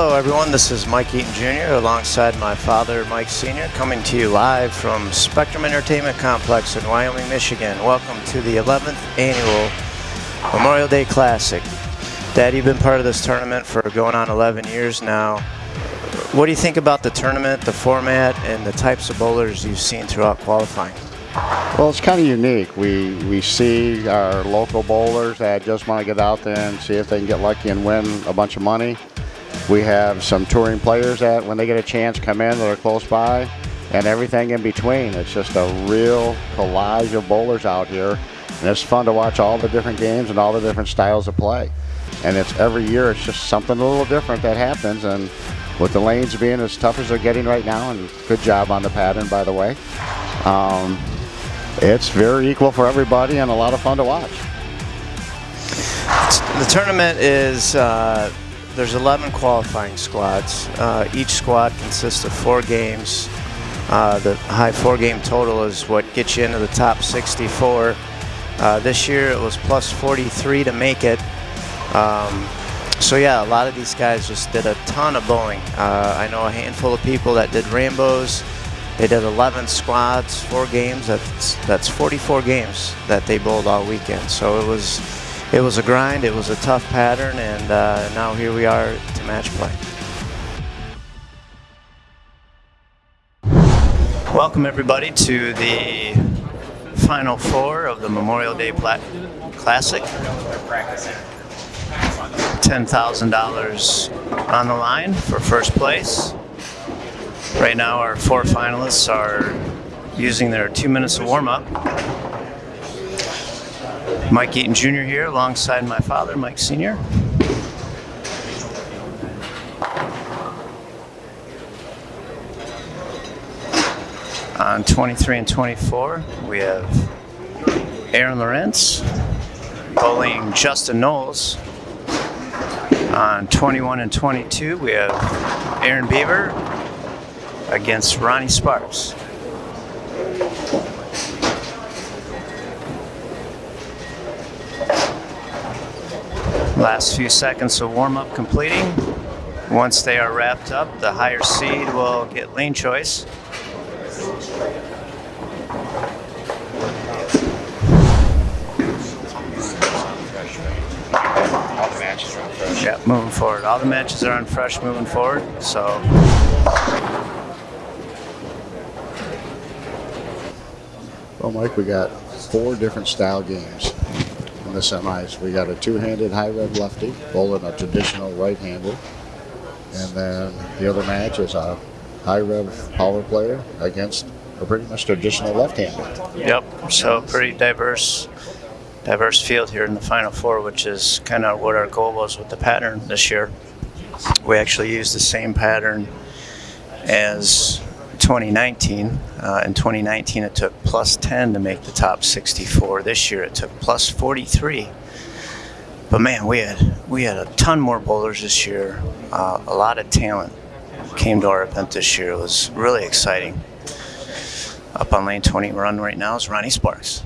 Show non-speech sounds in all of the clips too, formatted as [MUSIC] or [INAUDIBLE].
Hello everyone, this is Mike Eaton Jr. alongside my father Mike Sr. coming to you live from Spectrum Entertainment Complex in Wyoming, Michigan. Welcome to the 11th annual Memorial Day Classic. Dad, you've been part of this tournament for going on 11 years now. What do you think about the tournament, the format, and the types of bowlers you've seen throughout qualifying? Well, it's kind of unique. We we see our local bowlers that just want to get out there and see if they can get lucky and win a bunch of money. We have some touring players that, when they get a chance, come in that are close by, and everything in between. It's just a real collage of bowlers out here, and it's fun to watch all the different games and all the different styles of play. And it's every year, it's just something a little different that happens. And with the lanes being as tough as they're getting right now, and good job on the pattern, by the way. Um, it's very equal for everybody and a lot of fun to watch. The tournament is uh, there's 11 qualifying squads. Uh, each squad consists of four games. Uh, the high four game total is what gets you into the top 64. Uh, this year it was plus 43 to make it. Um, so yeah, a lot of these guys just did a ton of bowling. Uh, I know a handful of people that did rainbows. They did 11 squads, four games. That's that's 44 games that they bowled all weekend. So it was it was a grind, it was a tough pattern, and uh, now here we are to match play. Welcome everybody to the final four of the Memorial Day Pla Classic. $10,000 on the line for first place. Right now our four finalists are using their two minutes of warm-up. Mike Eaton Jr. here alongside my father, Mike Sr. On 23 and 24, we have Aaron Lorenz bowling Justin Knowles. On 21 and 22, we have Aaron Beaver against Ronnie Sparks. Last few seconds of warm-up completing. Once they are wrapped up, the higher seed will get lane choice. Yeah, moving forward. All the matches are on fresh moving forward, so. Well, Mike, we got four different style games the semis. We got a two-handed high rev lefty bowling a traditional right-handed. And then the other match is a high rev power player against a pretty much traditional left-handed. Yep, so pretty diverse diverse field here in the Final Four, which is kind of what our goal was with the pattern this year. We actually used the same pattern as 2019. Uh, in 2019, it took plus 10 to make the top 64. This year, it took plus 43. But man, we had we had a ton more bowlers this year. Uh, a lot of talent came to our event this year. It was really exciting. Up on lane 20 run right now is Ronnie Sparks.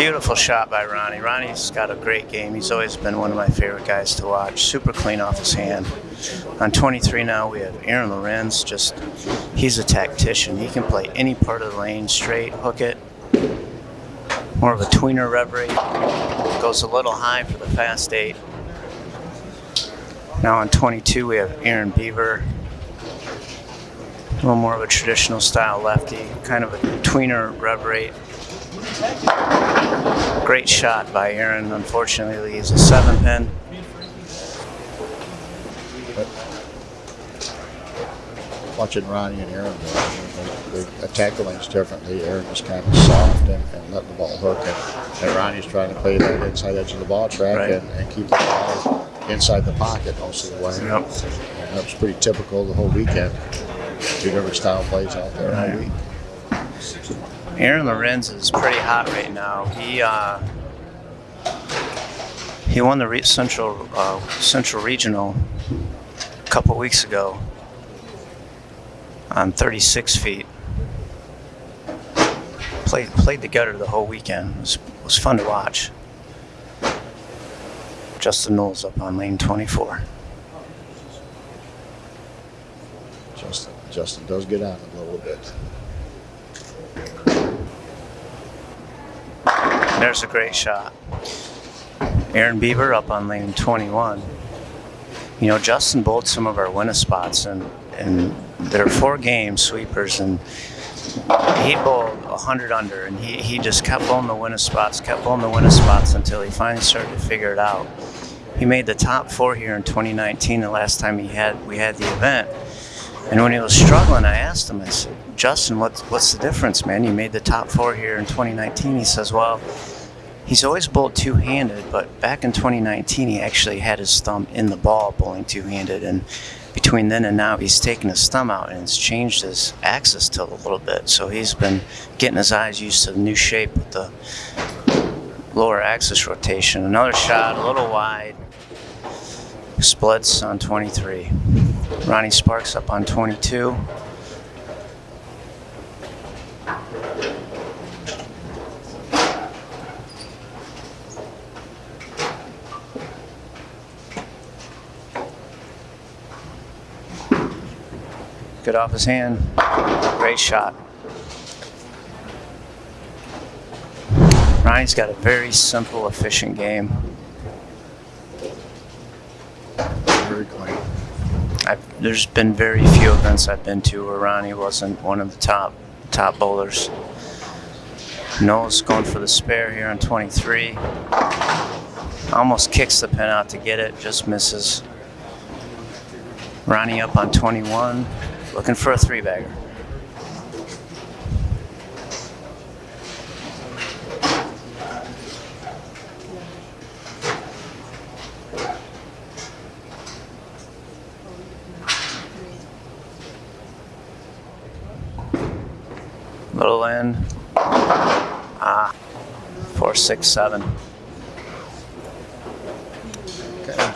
Beautiful shot by Ronnie. Ronnie's got a great game. He's always been one of my favorite guys to watch. Super clean off his hand. On 23 now, we have Aaron Lorenz. Just, he's a tactician. He can play any part of the lane, straight, hook it. More of a tweener rev rate. Goes a little high for the fast eight. Now on 22, we have Aaron Beaver. A little more of a traditional style lefty, kind of a tweener rev rate. Great shot by Aaron. Unfortunately, he's a seven pin. Watching Ronnie and Aaron, they, they attack the lanes differently. Aaron is kind of soft and, and letting the ball hook, and, and Ronnie's trying to play that inside edge of the ball track Right. and, and keep the ball inside the pocket most of the way. Yep. And that was pretty typical the whole weekend. Two different style plays out there all Right. week. Aaron Lorenz is pretty hot right now. He uh, he won the central uh, central regional a couple weeks ago on 36 feet. played played the gutter the whole weekend. It was, it was fun to watch. Justin Knowles up on lane 24. Justin, Justin does get out a little bit. There's a great shot. Aaron Beaver up on lane 21. You know, Justin bowled some of our winner spots, and and there are four game sweepers, and he bowled 100 under, and he, he just kept bowling the winner spots, kept bowling the winner spots until he finally started to figure it out. He made the top four here in 2019, the last time he had we had the event. And when he was struggling, I asked him, I said, Justin, what's, what's the difference, man? You made the top four here in 2019. He says, well, he's always bowled two-handed, but back in 2019, he actually had his thumb in the ball bowling two-handed. And between then and now, he's taken his thumb out and it's changed his axis tilt a little bit. So he's been getting his eyes used to the new shape with the lower axis rotation. Another shot, a little wide. Splits on 23. Ronnie Sparks up on 22. Good off his hand. Great shot. Ronnie's got a very simple, efficient game. Very clean. I've, there's been very few events I've been to where Ronnie wasn't one of the top top bowlers. Knowles going for the spare here on 23. Almost kicks the pin out to get it, just misses. Ronnie up on 21, looking for a three bagger. Little end. Ah, four, six, seven.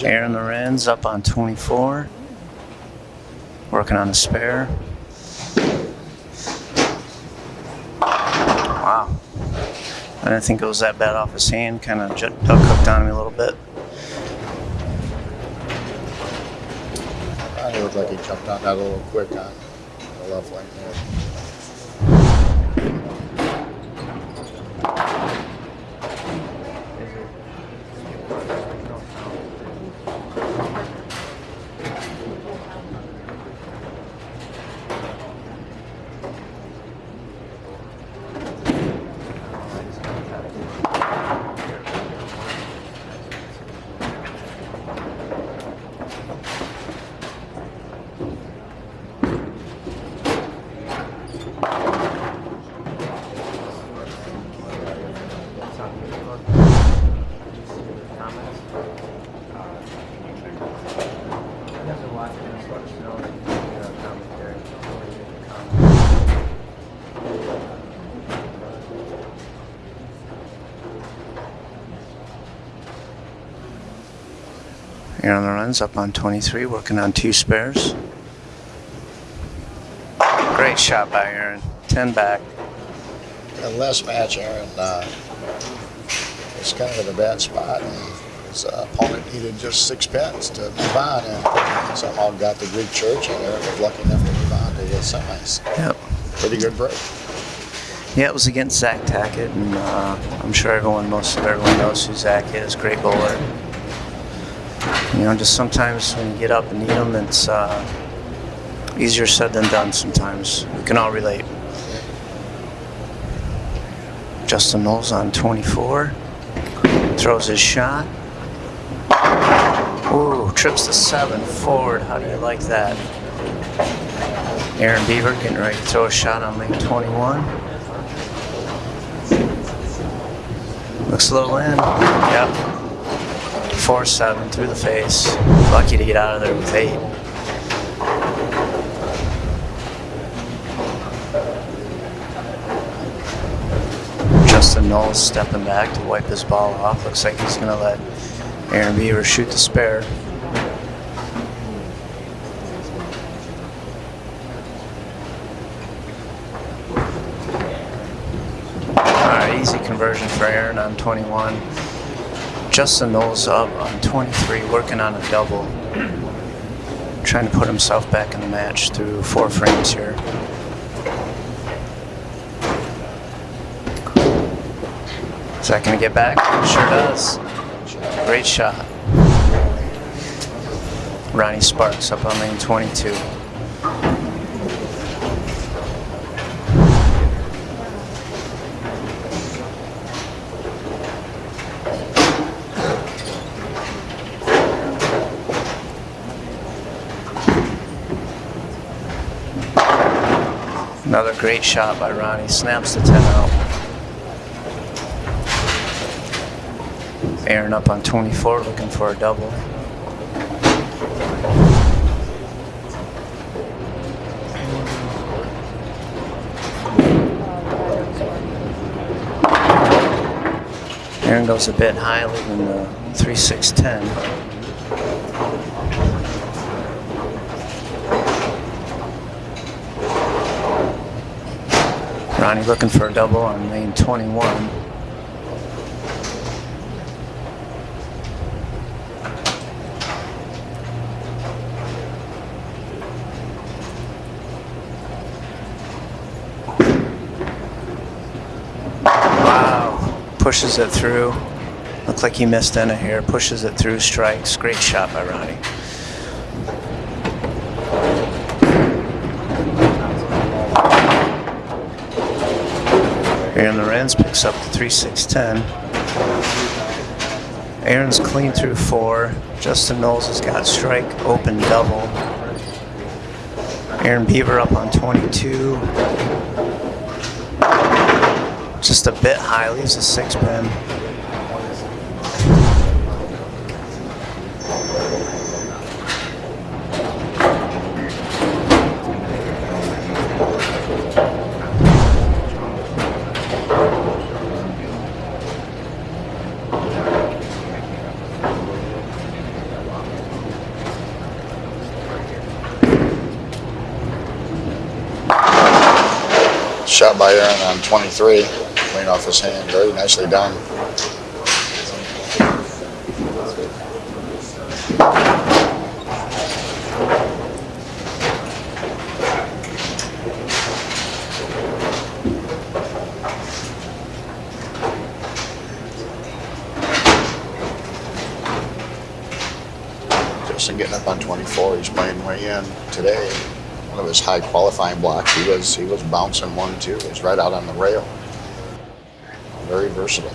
Aaron Lorenz up on 24. Working on a spare. Wow. I didn't think it was that bad off his hand. Kind of duck uh, hooked on me a little bit. Ronnie looked like he jumped on that a little quick on the left there. Up on 23, working on two spares. Great shot by Aaron. 10 back. The last match, Aaron uh, was kind of in a bad spot, and his uh, opponent needed just six pins to move on, and somehow got the Greek church, and Aaron was lucky enough to move on to the semis. Yep. Pretty good break. Yeah, it was against Zach Tackett, and uh, I'm sure everyone, most of everyone knows who Zach is. Great bowler. You know, just sometimes when you get up and eat them, it's uh, easier said than done. Sometimes we can all relate. Justin Knowles on 24, throws his shot. Ooh, trips to seven forward. How do you like that? Aaron Beaver getting ready to throw a shot on lane 21. Looks a little in. Yep. 4 7 through the face. Lucky to get out of there with 8. Justin Knowles stepping back to wipe his ball off. Looks like he's going to let Aaron Beaver shoot the spare. easy conversion for Aaron on 21. Justin Knowles up on 23, working on a double. Trying to put himself back in the match through four frames here. Is that going to get back? Sure does. Great shot. Ronnie Sparks up on lane 22. Another great shot by Ronnie. Snaps the 10 out. Aaron up on 24, looking for a double. Aaron goes a bit high, leaving the 3 Ronnie looking for a double on lane 21. Wow, pushes it through. Looked like he missed in a hair. Pushes it through, strikes. Great shot by Ronnie. Picks up the 3 6 10. Aaron's clean through four. Justin Knowles has got strike, open double. Aaron Beaver up on 22. Just a bit high, leaves a six pin. Shot by Aaron on 23, clean off his hand. Very nicely done. Justin getting up on 24. He's playing way in today. One of his high qualifying blocks. He was he was bouncing one too. He was right out on the rail. Very versatile.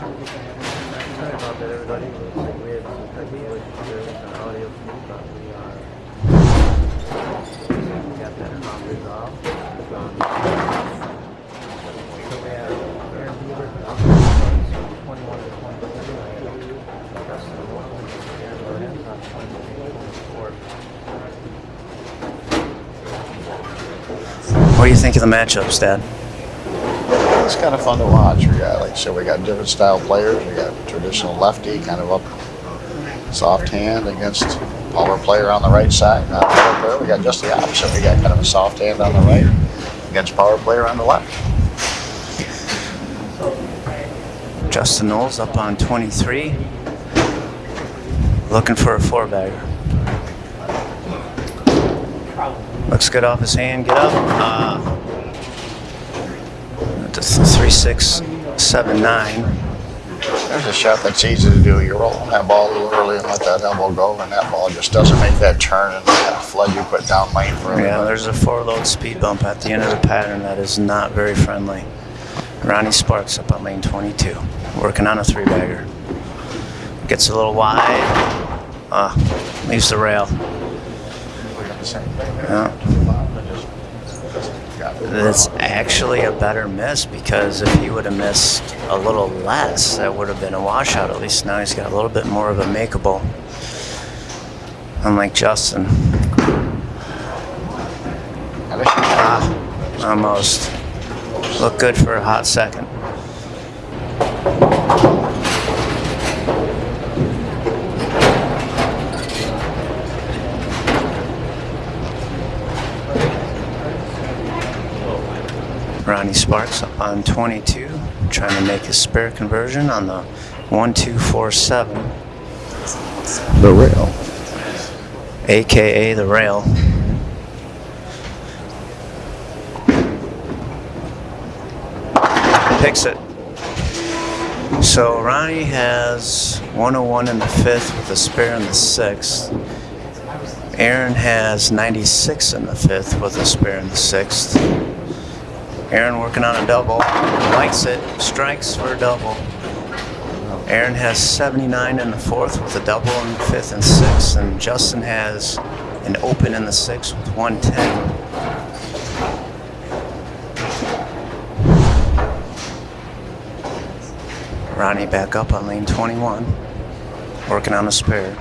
Sorry about that, everybody. Looks like we had some technical issues here with our audio feed, but we are. We got that problem resolved. Um, So we have Aaron Beaver up from 21 to 23. Justin Norton and Aaron Lorenz on 23 24. What do you think of the matchups, Dad? It's kind of fun to watch. We got, like said, we got different style players. We got traditional lefty, kind of up soft hand against power player on the right side. Not power player. We got just the opposite. We got kind of a soft hand on the right against power player on the left. Justin Knowles up on 23. Looking for a four bagger. Looks good off his hand. Get up. Uh, three, six, seven, nine. There's a shot that's easy to do. You're rolling that ball a little early and let that elbow go, and that ball just doesn't make that turn and that flood you put down lane for Yeah, there's a four load speed bump at the end of the pattern that is not very friendly. Ronnie Sparks up on lane 22, working on a three bagger. Gets a little wide. Uh, leaves the rail. Yeah. It's actually a better miss because if he would have missed a little less, that would have been a washout. At least now he's got a little bit more of a makeable. Unlike Justin. Ah, almost. Looked good for a hot second. Ronnie Sparks up on 22, trying to make a spare conversion on the 1247, The rail. aka the rail. Picks it. So Ronnie has 101 in the fifth with a spare in the sixth. Aaron has 96 in the fifth with a spare in the sixth. Aaron working on a double, likes it, strikes for a double. Aaron has 79 in the fourth with a double in the fifth and sixth, and Justin has an open in the sixth with 110. Ronnie back up on lane 21, working on a spare.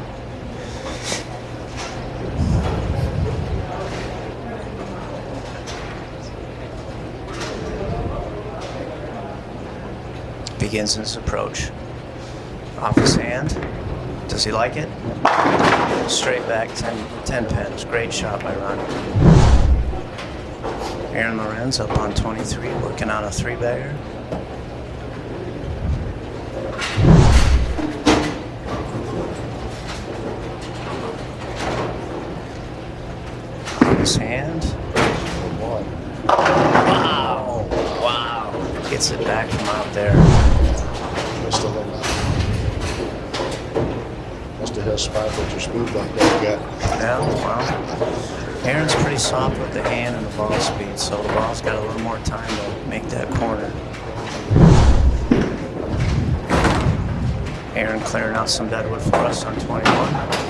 Begins his approach. Off his hand. Does he like it? Straight back 10, 10 pins. Great shot by Ronnie. Aaron Lorenz up on 23, working on a three bagger. His hand. Wow! Wow! Gets it back from out there. Must have been, a spot with your speed bump there, yeah. Wow. Aaron's pretty soft with the hand and the ball speed, so the ball's got a little more time to make that corner. Aaron clearing out some deadwood for us on 21.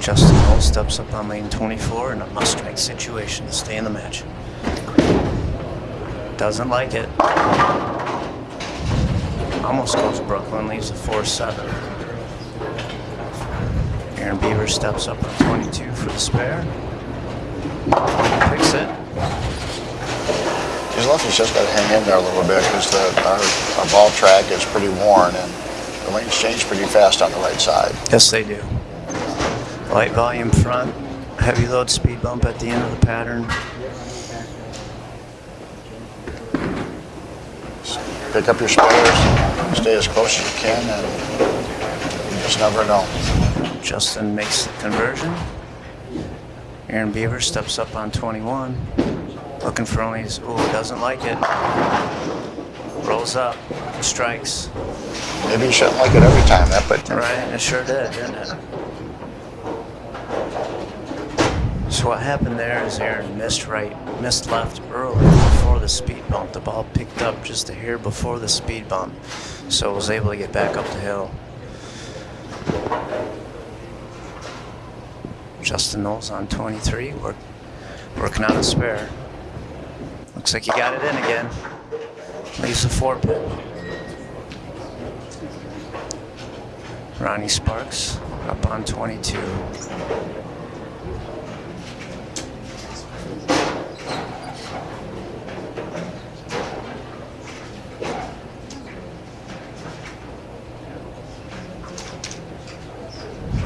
Justin All steps up on lane 24 in a must-strike situation to stay in the match. Doesn't like it. Almost goes Brooklyn, leaves a 4-7. Aaron Beaver steps up on 22 for the spare. Picks it. He's lucky he's just got to hang in there a little bit because the, our, our ball track is pretty worn and the lanes change pretty fast on the right side. Yes, they do. Light volume front, heavy load speed bump at the end of the pattern. Pick up your spares, stay as close as you can, and you just never know. Justin makes the conversion. Aaron Beaver steps up on 21. Looking for only his, ooh, doesn't like it. Rolls up, strikes. Maybe you shouldn't like it every time, that, but Right, it sure did, didn't it? So what happened there is Aaron missed right, missed left early before the speed bump. The ball picked up just a hair before the speed bump, so was able to get back up the hill. Justin Knowles on 23, work, working on a spare. Looks like he got it in again. Leaves a four pin. Ronnie Sparks up on 22.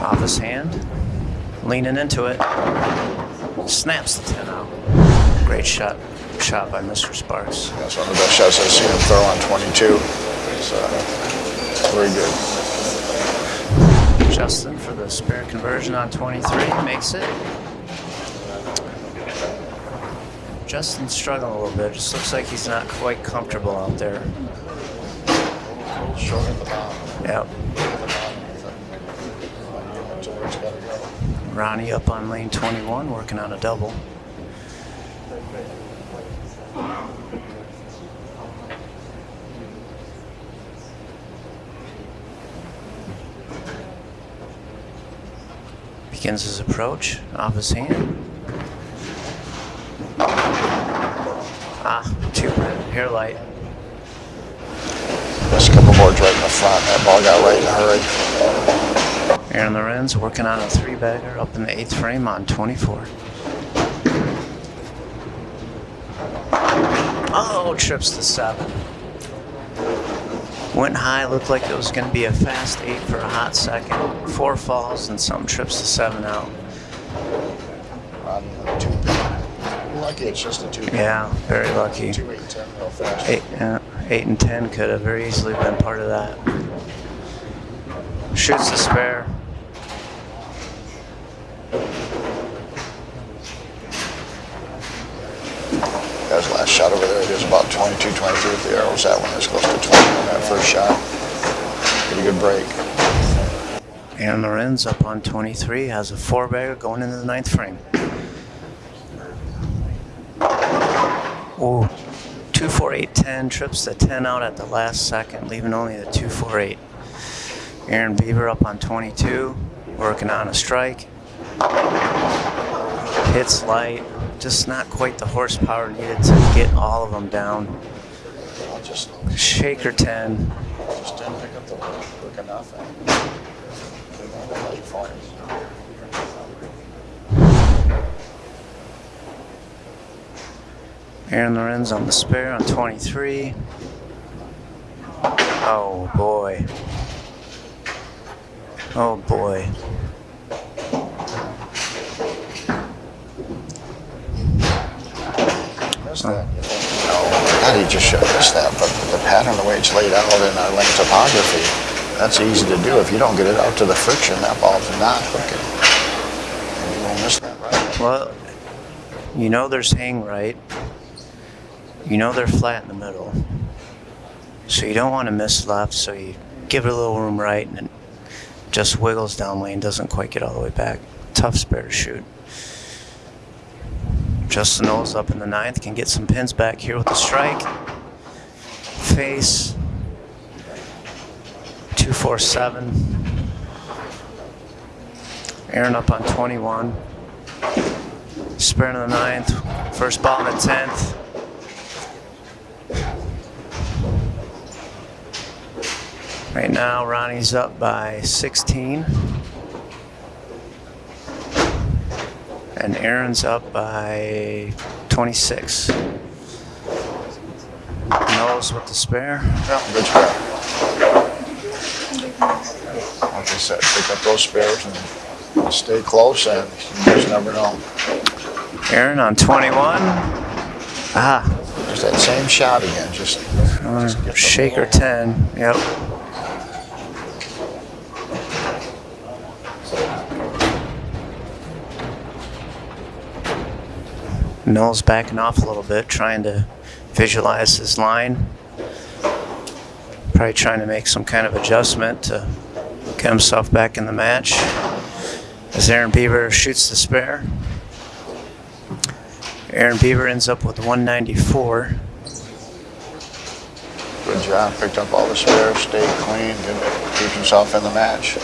Off his hand, leaning into it, snaps the 10 out. Great shot, shot by Mr. Sparks. that's one of the best shots I've seen him throw on 22. It's uh, very good. Justin for the spare conversion on 23 makes it. Justin's struggling a little bit. Just looks like he's not quite comfortable out there. Short at the bottom. Yep. Ronnie up on lane 21 working on a double. Begins his approach, off his hand. Ah, two red, hair light. Just a couple boards right in the front. That ball got right in a hurry. Aaron Lorenz working on a three bagger up in the eighth frame on 24. Oh, trips to seven. Went high, looked like it was going to be a fast eight for a hot second. Four falls and some trips to seven out. Ronnie on the two. Lucky it's just a two. Yeah, very lucky. Two, eight, ten, real fast. Eight, uh, eight and ten could have very easily been part of that. Shoots the spare. Guy's last shot over there, he was about 22, 23 with the arrows. That one was close to 20 on that first shot. Pretty good break. Aaron Lorenz up on 23 has a four bagger going into the ninth frame. Ooh, two, four, eight, 10 trips the 10 out at the last second, leaving only the two, four, eight. Aaron Beaver up on 22, working on a strike. Hits light, just not quite the horsepower needed to get all of them down. Just, Shaker 10, just didn't pick up the quick enough. Aaron Lorenz on the spare on 23. Oh boy. Oh boy. Missed that. You think, no, God, he just should have missed that. But the pattern, the way it's laid out in our link topography, that's easy to do. If you don't get it out to the friction, that ball's not hooking. And you won't miss that right. Well, you know there's hang right. You know they're flat in the middle. So you don't want to miss left, so you give it a little room right and it just wiggles down lane, doesn't quite get all the way back. Tough spare to shoot. Justin Knowles up in the ninth can get some pins back here with the strike. Face. 247. Aaron up on 21. Spare in the ninth. First ball in the tenth. Right now, Ronnie's up by 16. And Aaron's up by 26. Knowles with the spare. Yeah, good spare. Like I said, pick up those spares and stay close, and you just never know. Aaron on 21. Ah, Just that same shot again. Just, just shaker 10. Yep. Knowles backing off a little bit, trying to visualize his line. Probably trying to make some kind of adjustment to get himself back in the match. As Aaron Beaver shoots the spare. Aaron Beaver ends up with 194. Good job. Picked up all the spares, stayed clean, didn't keep himself in the match.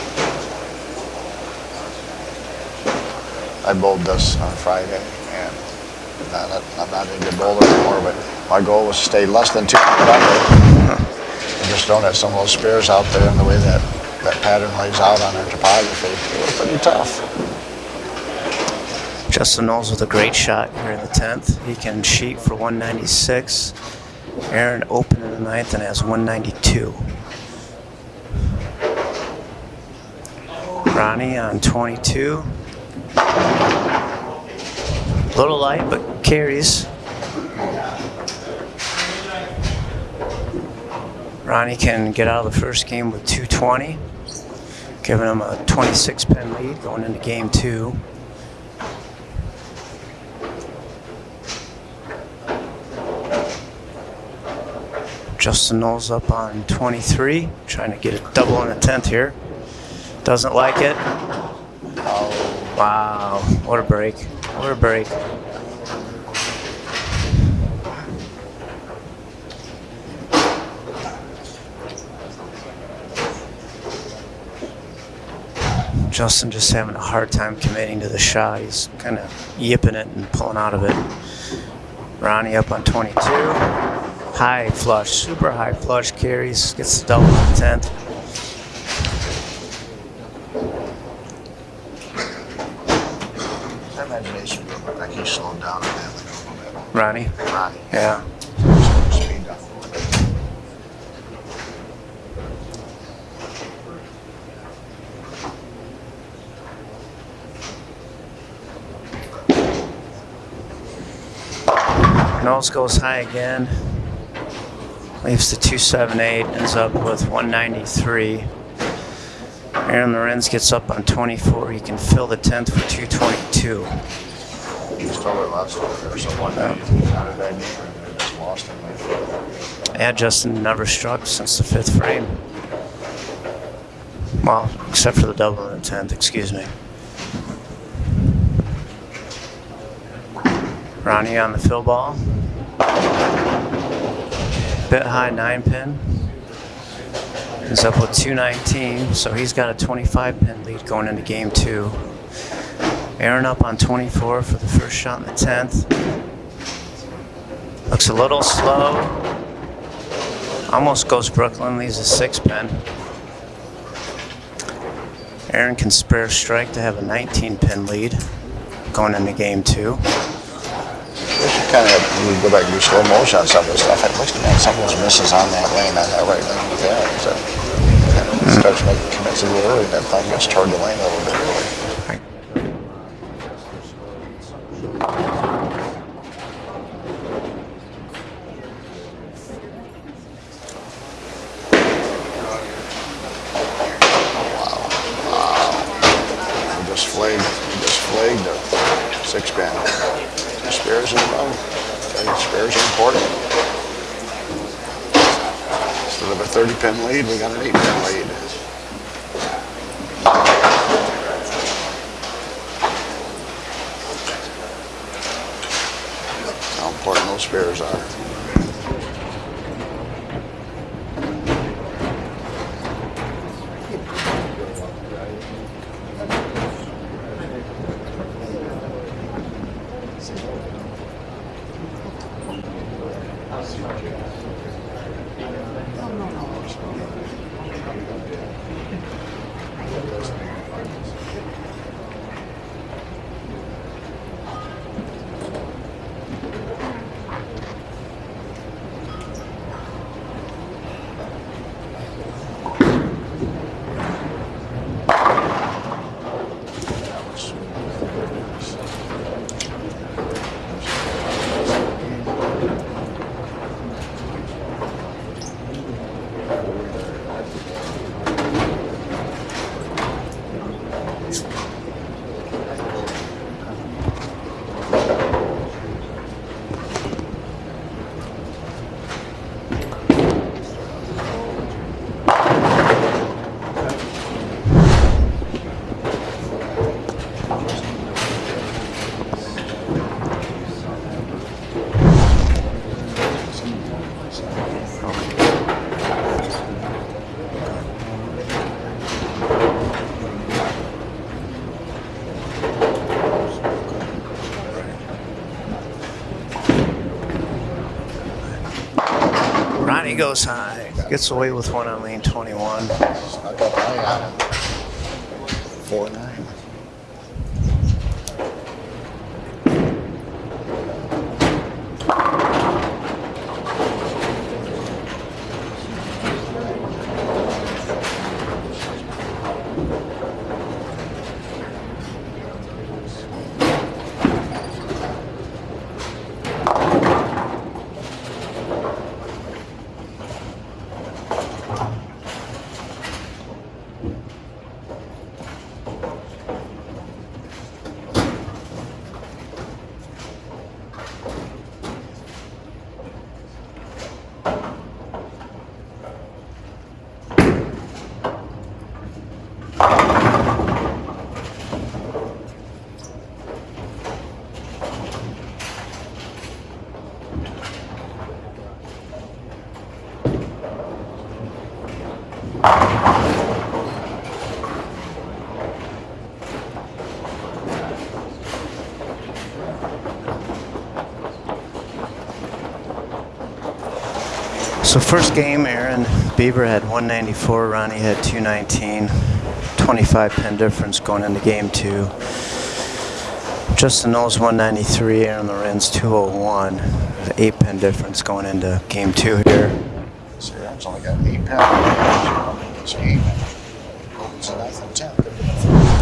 I bowled this on Friday, not, not, I'm not a good bowler anymore, but my goal was to stay less than 200 under. And just don't have some of those spares out there and the way that, that pattern lays out on our topography. It was pretty tough. Justin Knowles with a great shot here in the 10th. He can shoot for 196. Aaron open in the 9th and has 192. Ronnie on 22. A Little light, but carries. Ronnie can get out of the first game with 220, giving him a 26 pin lead going into game two. Justin Knowles up on 23, trying to get a double in the 10th here. Doesn't like it. Oh, wow, what a break. What a break. Justin just having a hard time committing to the shot. He's kind of yipping it and pulling out of it. Ronnie up on 22. High flush, super high flush carries, gets the double on the 10th. My Ronnie. would look like he's slowed down on that like a little bit. Ronnie? Ronnie. Yeah. Speed up a little bit. Knowles goes high again. Leaves the 278, ends up with 193. Aaron Lorenz gets up on 24. He can fill the 10th for 222. He's totally lost over there, so one day, not a bad game, and just lost him. like, Yeah, Justin never struck since the fifth frame. Well, except for the double and the 10th, excuse me. Ronnie on the fill ball. Bit high nine pin. He's up with 219, so he's got a 25 pin lead going into game two. Aaron up on 24 for the first shot in the 10th. Looks a little slow. Almost goes Brooklyn, leaves a six pin. Aaron can spare strike to have a 19 pin lead going into game two. Kind of we go back and do slow motion on some of this stuff. It looks like some of those misses on that lane, on that right lane that. So starts making commits a little early. That thing gets toward the lane a little bit early. Ronnie goes high, gets away with one on lane 21. So first game, Aaron Beaver had 194, Ronnie had 219. 25 pin difference going into game two. Justin Knowles 193, Aaron Lorenz 201. Eight pin difference going into game two here. So Aaron's only got eight pounds. Eight. So that's a ten.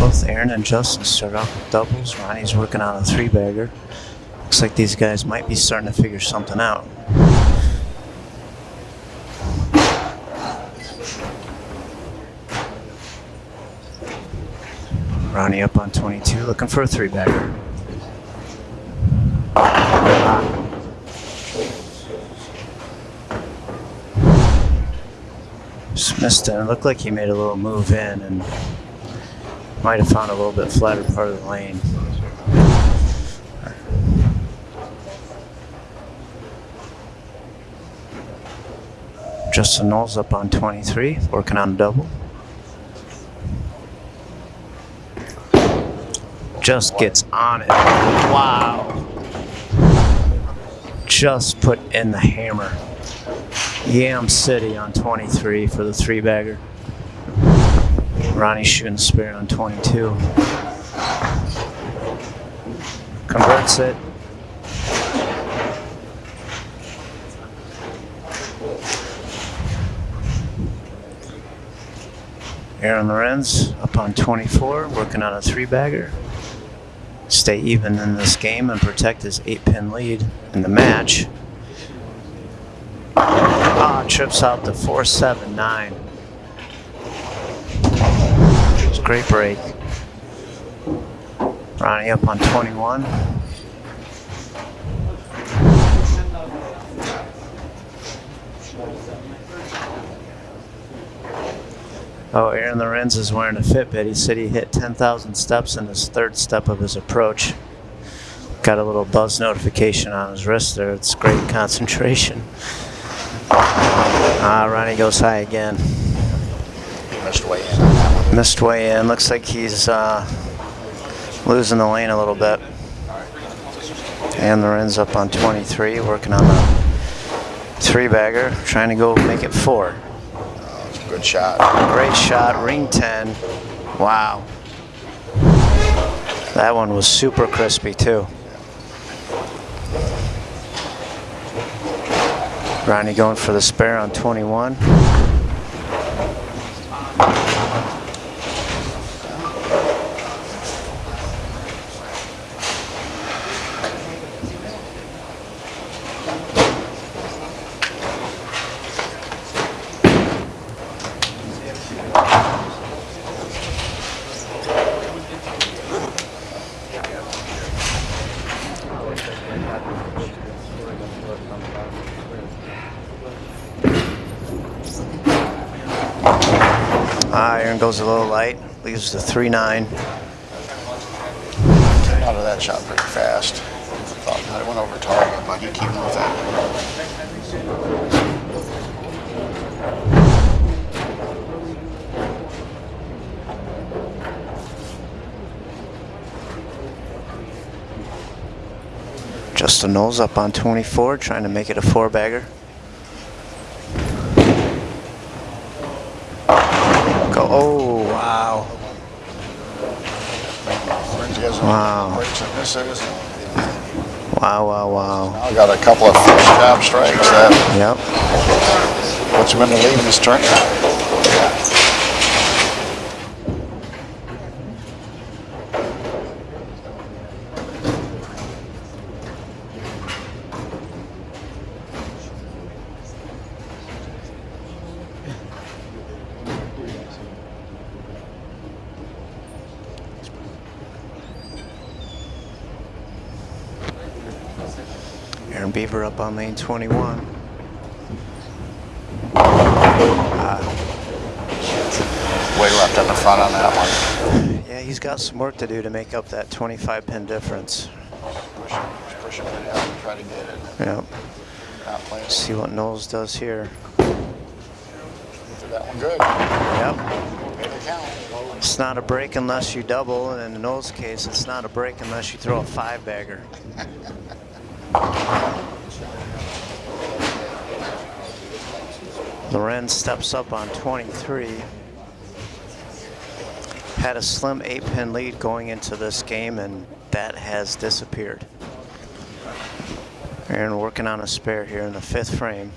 Both Aaron and Justin start off with doubles. Ronnie's working on a three bagger. Looks like these guys might be starting to figure something out. Ronnie up on 22, looking for a three bagger. Just missed it. It looked like he made a little move in and might have found a little bit flatter part of the lane. Justin Knowles up on 23, working on a double. Just gets on it. Wow. Just put in the hammer. Yam City on 23 for the three bagger. Ronnie shooting spare on 22. Converts it. Aaron Lorenz up on 24, working on a three bagger. Stay even in this game and protect his eight pin lead in the match. Ah, trips out to 479. It's great break. Ronnie up on 21. Oh, Aaron Lorenz is wearing a Fitbit. He said he hit 10,000 steps in his third step of his approach. Got a little buzz notification on his wrist there. It's great concentration. Ah, Ronnie goes high again. Missed way in on that one. Missed way in. Looks like he's uh, losing the lane a little bit. And Lorenz up on 23, working on the three bagger, trying to go make it four. Good shot. Great shot, ring 10. Wow. That one was super crispy too. Ronnie going for the spare on 21. Ah, Aaron goes a little light, leaves the 3-9. Out of that shot pretty fast. Thought that it went over target, but you keep with that. Justin Knowles up on 24, trying to make it a four bagger. Go, oh, wow. Lindsay has Wow. Wow, wow, wow. Now got a couple of first job strikes that Yep. puts him in the lead in this tournament. Aaron Beaver up on lane 21. Way left on the front on that one. Yeah, he's got some work to do to make up that 25 pin difference. Push him, push him right out and try to get it. Yep. Not playing. See what Knowles does here. That one good. Yep. Made it count. It's not a break unless you double, and in Knowles' case, it's not a break unless you throw a five bagger. [LAUGHS] Loren steps up on 23. Had a slim eight pin lead going into this game and that has disappeared. Aaron working on a spare here in the fifth frame.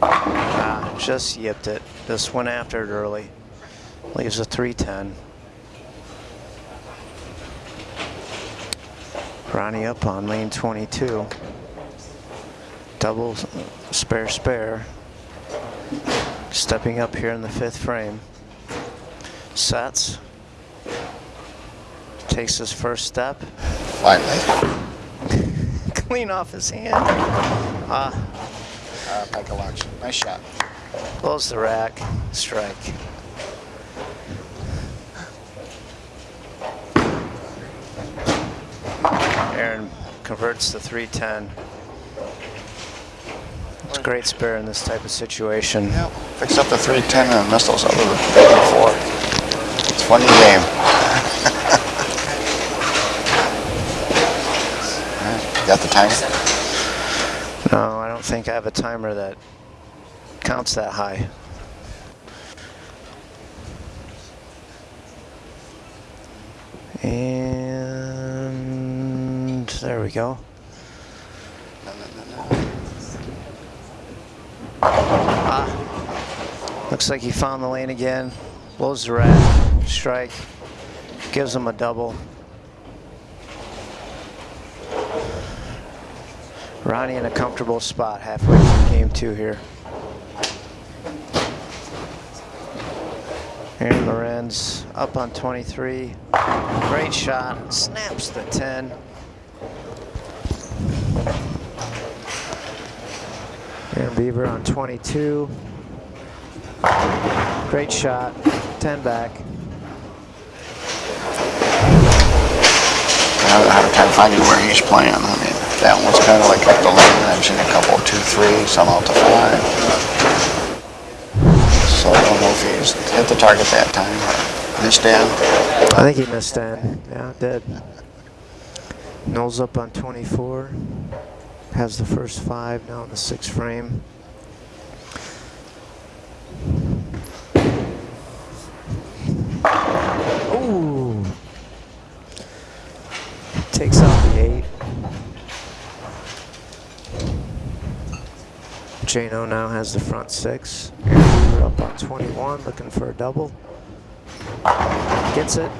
Ah, just yipped it. Just went after it early. Leaves a 310. Ronnie up on lane 22. Double spare spare. Stepping up here in the fifth frame. Sets. Takes his first step. Finally. [LAUGHS] Clean off his hand. Ah, Uh, Michael Lux. Nice shot. blows the rack. Strike. Aaron converts the 310. It's a great spare in this type of situation. Yep. Up the 310 and missed those other big four. It's funny game. [LAUGHS] Alright, Got the timer? No, I don't think I have a timer that counts that high. And there we go. Ah, looks like he found the lane again. Blows the rack, strike, gives him a double. Ronnie in a comfortable spot halfway through game two here. Aaron Lorenz up on 23. Great shot. Snaps the 10. Beaver on 22. Great shot. 10 back. I have a time finding where he's playing. I mean, that one's kind of like up the lane. I've seen a couple, two, three, some out to five. So I don't know if he's hit the target that time or missed in. I think he missed 10. Yeah, did. Knowles up on 24. Has the first five now in the sixth frame. Ooh. Takes out the eight. Jano now has the front six. Up on 21, looking for a double. Gets it.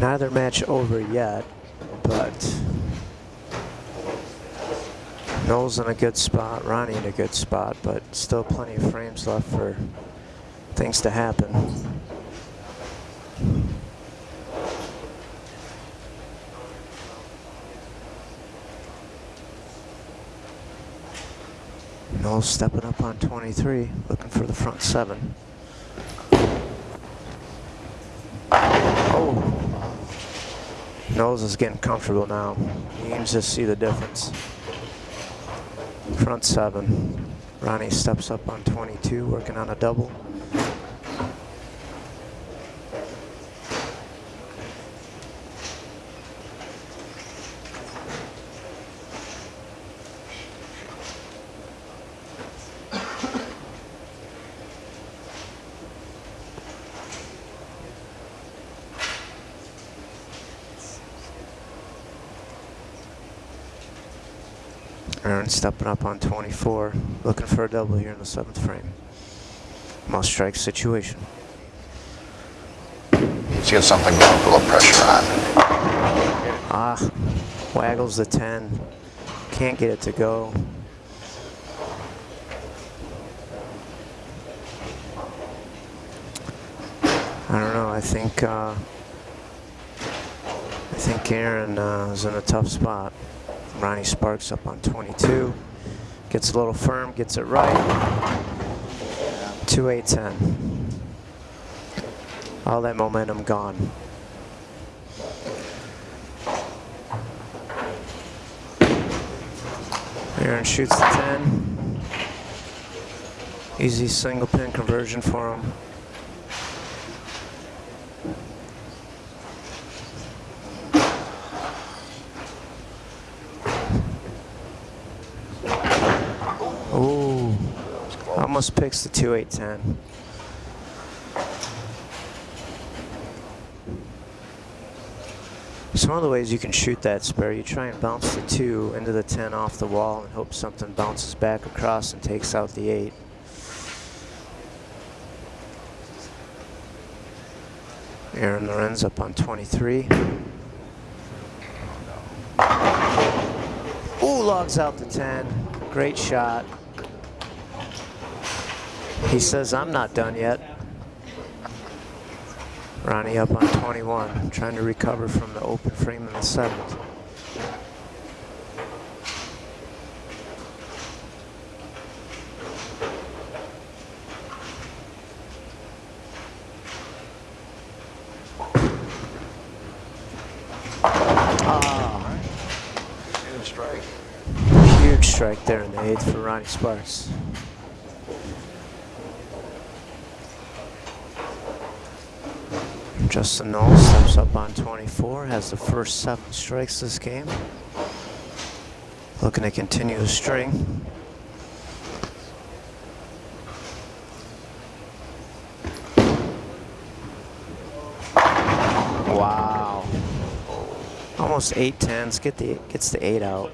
Neither match over yet, but Knowles in a good spot, Ronnie in a good spot, but still plenty of frames left for things to happen. Knowles stepping up on 23, looking for the front seven. Knowles is getting comfortable now. He can just see the difference. Front seven. Ronnie steps up on 22, working on a double. Stepping up on 24, looking for a double here in the seventh frame. Must strike situation. Let's get something going, put a little pressure on. Ah, waggles the 10. Can't get it to go. I don't know. I think uh, I think Aaron uh, is in a tough spot. Ronnie Sparks up on 22. Gets a little firm, gets it right. 2 8 10. All that momentum gone. Aaron shoots the 10. Easy single pin conversion for him. Almost picks the 2 8 10. Some the ways you can shoot that spare, you try and bounce the 2 into the 10 off the wall and hope something bounces back across and takes out the 8. Aaron Lorenz up on 23. Ooh, logs out the 10. Great shot. He says, I'm not done yet. Ronnie up on 21, trying to recover from the open frame in the seventh. Ah, huge strike there in the eighth for Ronnie Sparks. Justin Knowles steps up on 24, has the first seven strikes this game. Looking to continue the string. Wow. Almost eight tens, get the gets the eight out.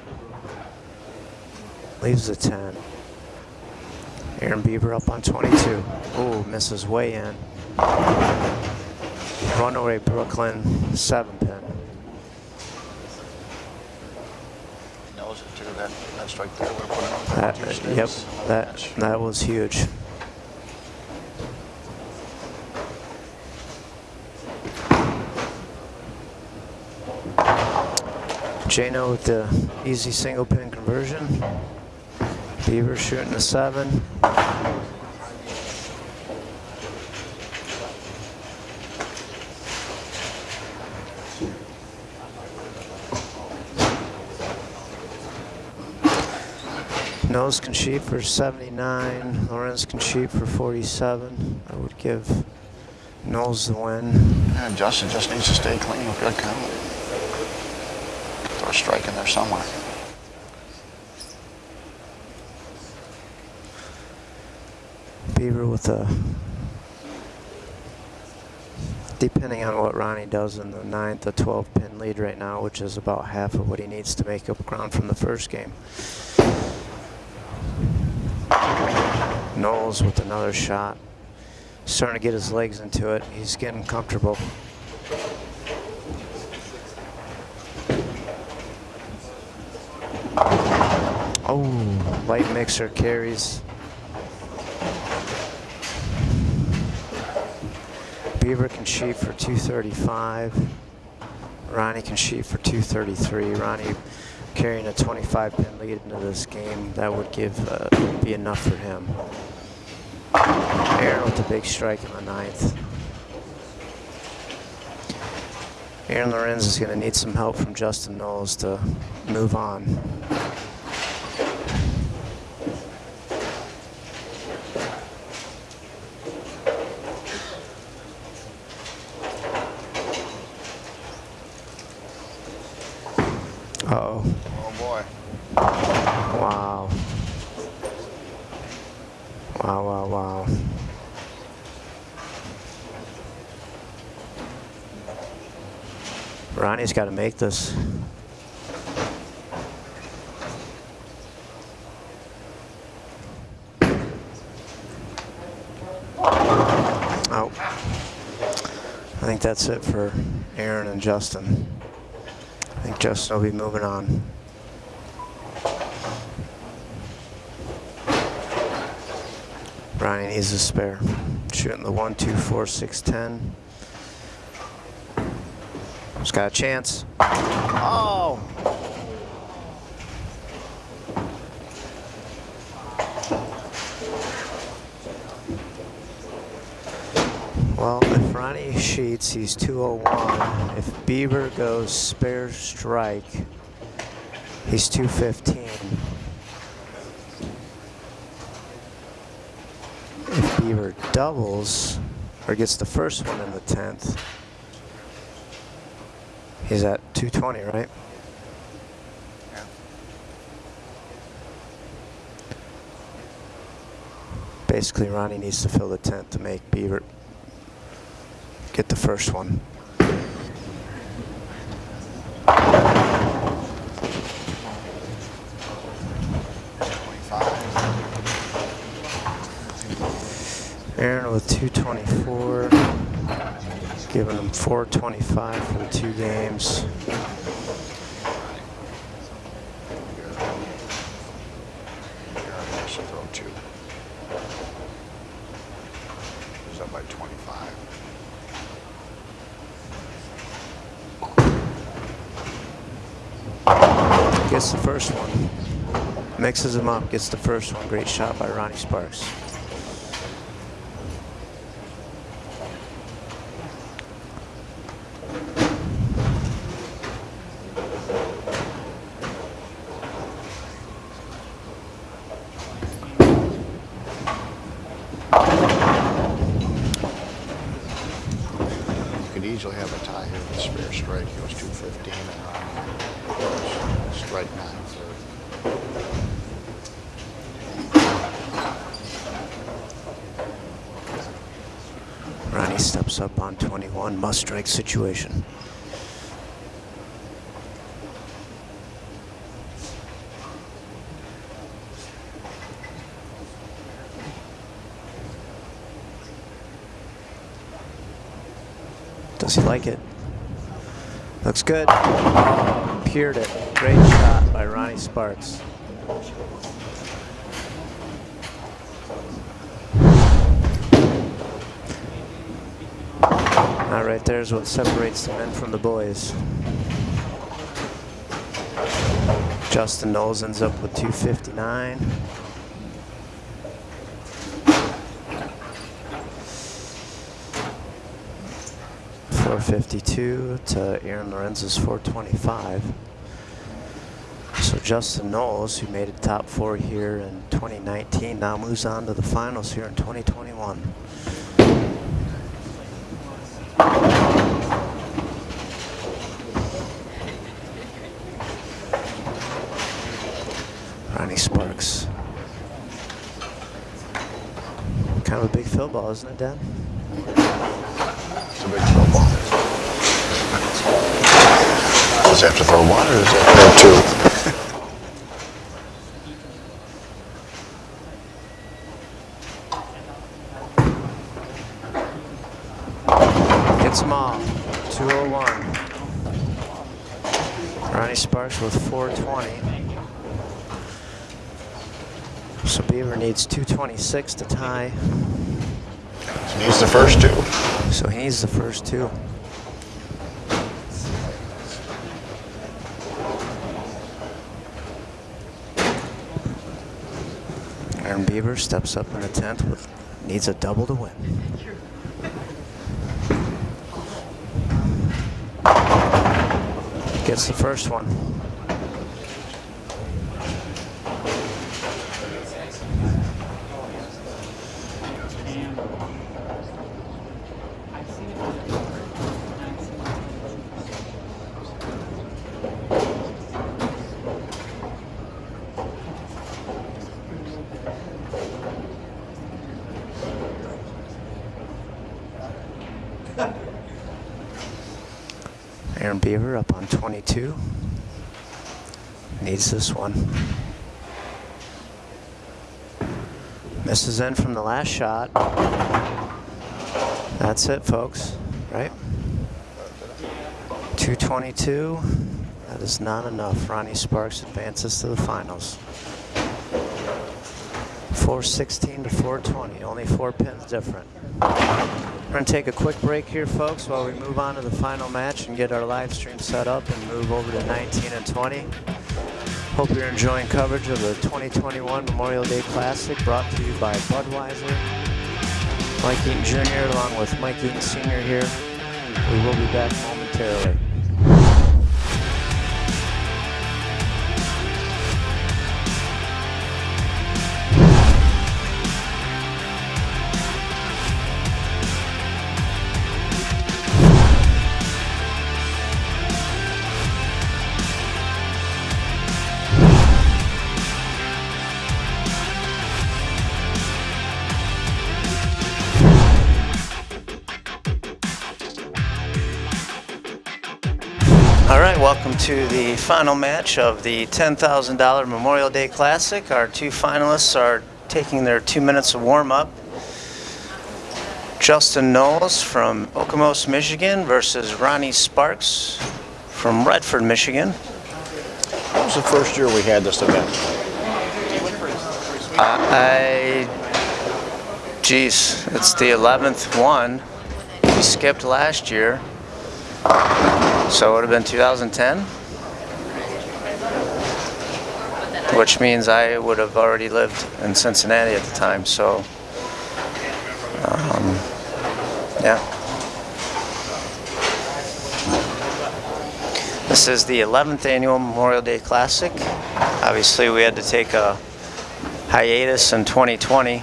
Leaves the 10. Aaron Beaver up on 22. Ooh, misses way in. Runaway Brooklyn, seven pin. Knows it too. That, that strike there would put him on That, uh, yep, sticks on the that, that was huge. Jano with the easy single pin conversion. Beaver shooting a seven. Knowles can shoot for 79. Lorenz can shoot for 47. I would give Knowles the win. Yeah, Justin just needs to stay clean with good count. Throw a strike in there somewhere. Beaver with a, depending on what Ronnie does in the ninth, a 12 pin lead right now, which is about half of what he needs to make up ground from the first game. Knowles with another shot. Starting to get his legs into it. He's getting comfortable. Oh, light mixer carries. Beaver can shoot for 235. Ronnie can shoot for 233. Ronnie carrying a 25 pin lead into this game. That would give uh, be enough for him. Aaron with the big strike in the ninth. Aaron Lorenz is going to need some help from Justin Knowles to move on. Somebody's got to make this. Oh. I think that's it for Aaron and Justin. I think Justin will be moving on. Ryan needs a spare. Shooting the 1, 2, 4, 6, 10. Just got a chance. Oh! Well, if Ronnie sheets, he's 201. If Beaver goes spare strike, he's 215. If Beaver doubles, or gets the first one in the 10th, he's at 220, right? basically Ronnie needs to fill the tent to make Beaver get the first one. Aaron with 224, giving him 425 for the two games. Should throw two. He's up by 25. Gets the first one. Mixes him up, gets the first one. Great shot by Ronnie Sparks. Could easily have a tie here with a spare strike. He goes 215 and goes strike 930. Ronnie steps up on 21, must strike situation. Does he like it? Looks good. Peered it. Great shot by Ronnie Sparks. That right there is what separates the men from the boys. Justin Knowles ends up with 259. Four fifty-two to Aaron Lorenz's four twenty-five. So Justin Knowles, who made it top four here in 2019, now moves on to the finals here in 2021. Ronnie Sparks. Kind of a big fill ball, isn't it, Dan? It's a big throw ball. Does he have to throw one or does he have to throw two? Gets them all. 201. Ronnie Sparks with 420. So Beaver needs 226 to tie. He needs the first two. So he needs the first two. Beaver steps up in the 10th with needs a double to win. Gets the first one. Aaron Beaver up on 22. This one. Misses in from the last shot. That's it, folks. Right? 222. That is not enough. Ronnie Sparks advances to the finals. 416 to 420. Only four pins different. We're going to take a quick break here, folks, while we move on to the final match and get our live stream set up and move over to 19 and 20. Hope you're enjoying coverage of the 2021 Memorial Day Classic brought to you by Budweiser. Mike Eaton Jr. along with Mike Eaton Sr. here. We will be back momentarily. To the final match of the $10,000 Memorial Day Classic. Our two finalists are taking their two minutes of warm-up. Justin Knowles from Okemos, Michigan versus Ronnie Sparks from Redford, Michigan. What was the first year we had this event? Uh, I, geez, it's the 11th one. We skipped last year. So it would have been 2010. Which means I would have already lived in Cincinnati at the time, so. Um, yeah. This is the 11th annual Memorial Day Classic. Obviously, we had to take a hiatus in 2020.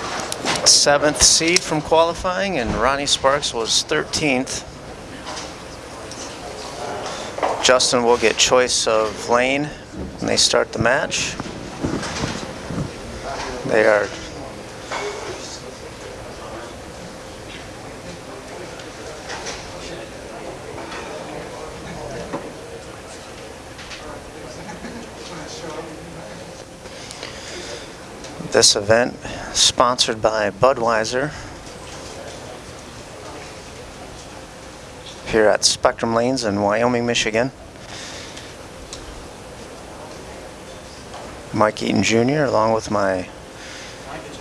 seventh seed from qualifying, and Ronnie Sparks was 13th. Justin will get choice of lane when they start the match. They are This event sponsored by Budweiser here at Spectrum Lanes in Wyoming, Michigan. Mike Eaton Jr. along with my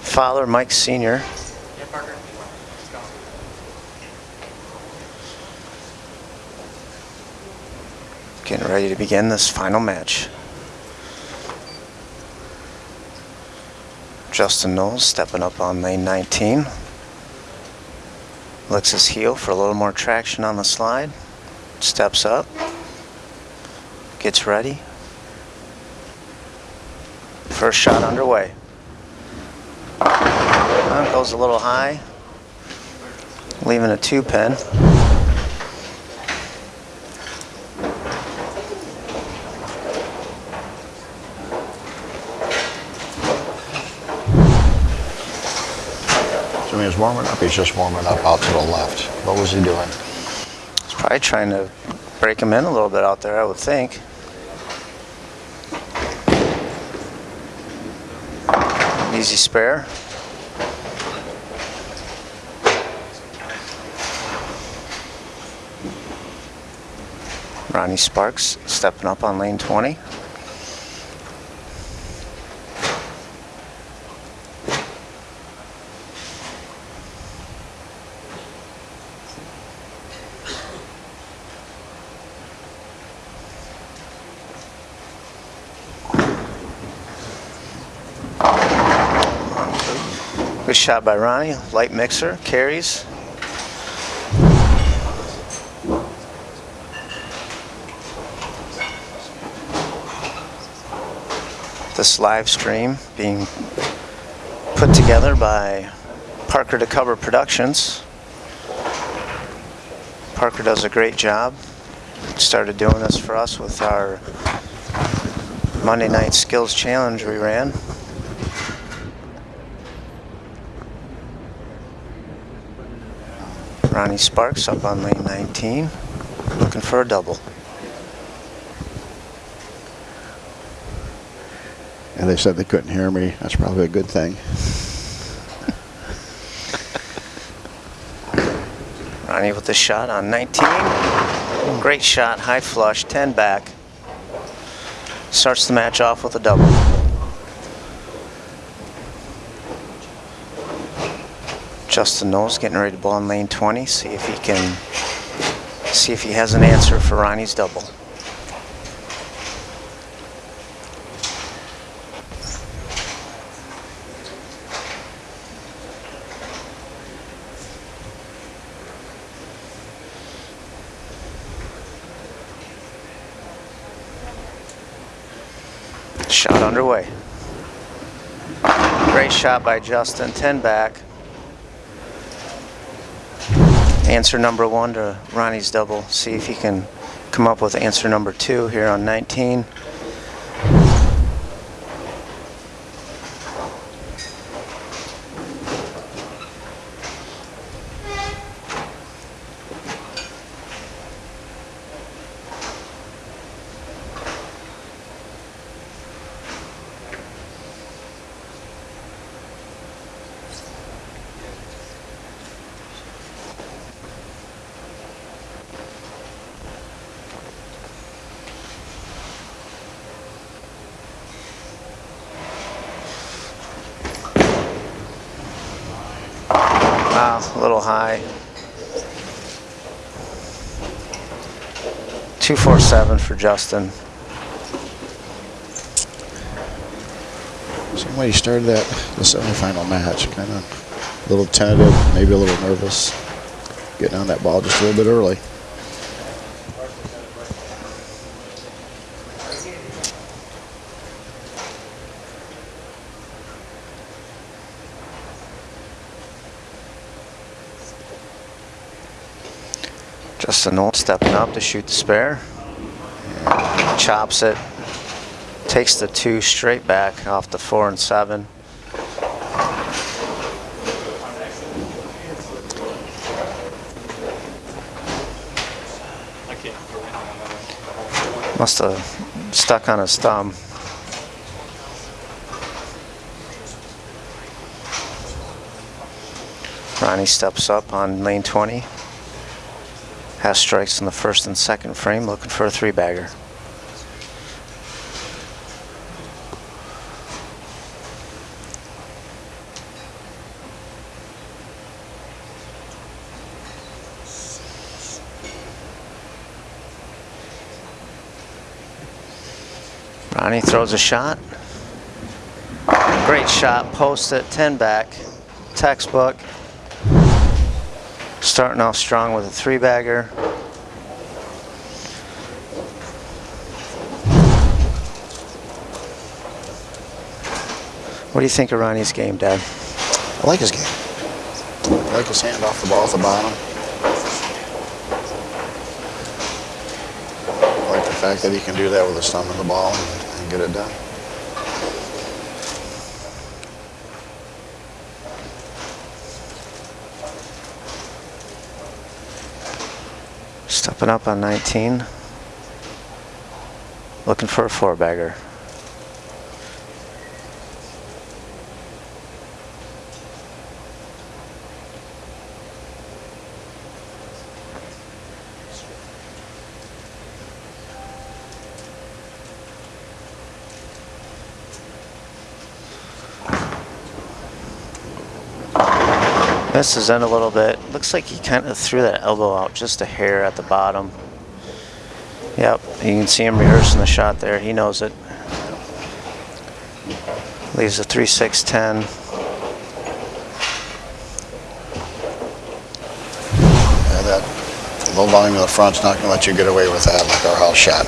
father, Mike Sr. Getting ready to begin this final match. Justin Knowles stepping up on lane 19. Licks his heel for a little more traction on the slide. Steps up. Gets ready. First shot underway. Goes a little high. Leaving a two pin. So when he was warming up, he's just warming up out to the left. What was he doing? He's probably trying to break him in a little bit out there, I would think. Easy spare. Ronnie Sparks stepping up on lane 20. Shot by Ronnie. Light mixer, carries. This live stream being put together by Parker to Cover Productions. Parker does a great job. Started doing this for us with our Monday Night Skills Challenge we ran. Ronnie Sparks up on lane 19, looking for a double. And they said they couldn't hear me. That's probably a good thing. Ronnie with the shot on 19. Great shot, high flush, 10 back. Starts the match off with a double. Justin Knowles getting ready to ball in lane 20. See if he can, see if he has an answer for Ronnie's double. Shot underway. Great shot by Justin, 10 back. Answer number one to Ronnie's double. See if he can come up with answer number two here on 19. Wow, a little high. 247 for Justin. You started that the semifinal match, kind of a little tentative, maybe a little nervous, getting on that ball just a little bit early. Justin Knowles stepping up to shoot the spare. Chops it. Takes the two straight back off the four and seven. Must have stuck on his thumb. Ronnie steps up on lane 20. Has strikes in the first and second frame, looking for a three bagger. Ronnie throws a shot. Great shot, post it, 10 back, textbook. Starting off strong with a three bagger. What do you think of Ronnie's game, Dad? I like his game. I like his hand off the ball at the bottom. I like the fact that he can do that with his thumb in the ball and, and get it done. Stepping up on 19. Looking for a four bagger. Misses in a little bit. Looks like he kind of threw that elbow out just a hair at the bottom. Yep, you can see him rehearsing the shot there. He knows it. Leaves a 3-6-10. Yeah, that low volume in the front's not going to let you get away with that like our house shot.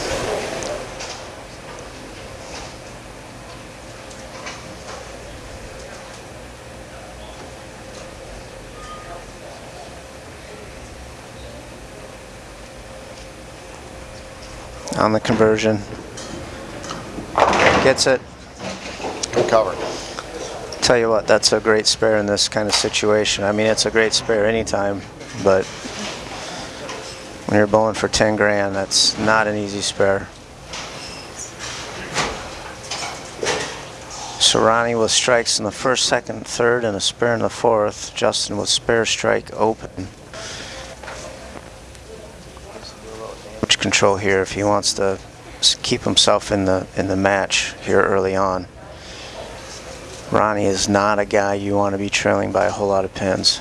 On the conversion. Gets it. Good cover. Tell you what, that's a great spare in this kind of situation. I mean, it's a great spare anytime, but when you're bowling for 10 grand, that's not an easy spare. Serrani with strikes in the first, second, third, and a spare in the fourth. Justin with spare strike open. Control here if he wants to keep himself in the in the match here early on. Ronnie is not a guy you want to be trailing by a whole lot of pins.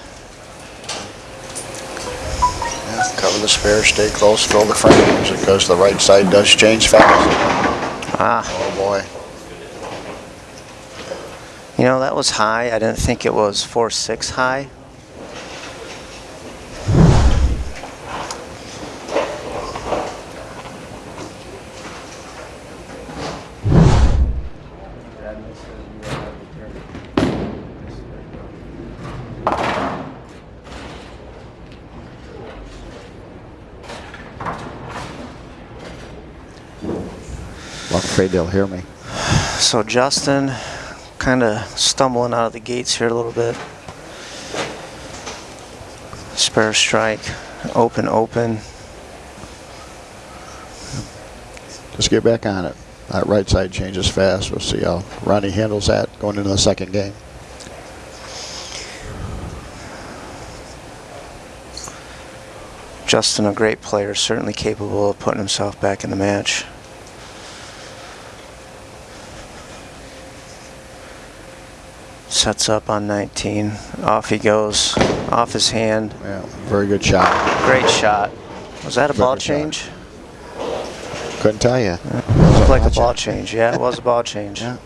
Yeah, cover the spare, stay close, throw the frames because the right side does change fast. Ah, Oh boy. you know that was high. I didn't think it was 4-6 high. They'll hear me. So Justin kind of stumbling out of the gates here a little bit. Spare strike, open, open. Just get back on it. That right side changes fast. We'll see how Ronnie handles that going into the second game. Justin, a great player, certainly capable of putting himself back in the match. Sets up on 19. Off he goes. Off his hand. Yeah, very good shot. Great shot. Was that a Very ball good shot. change? Couldn't tell you. Looked like a ball change. Yeah, it was a ball change. [LAUGHS] Yeah.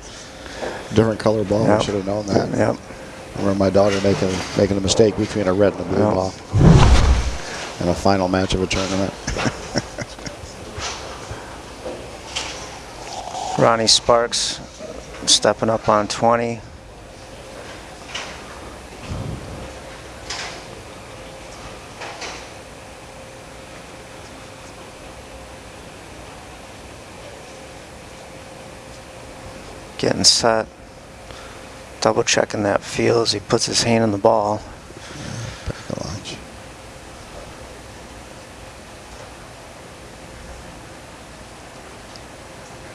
Different color ball. Yep. I should have known that. Yep. I remember my daughter making making a mistake between a red and a blue Yep. ball in a final match of a tournament. [LAUGHS] Ronnie Sparks stepping up on 20. Getting set. Double checking that feel as he puts his hand on the ball. Back of launch.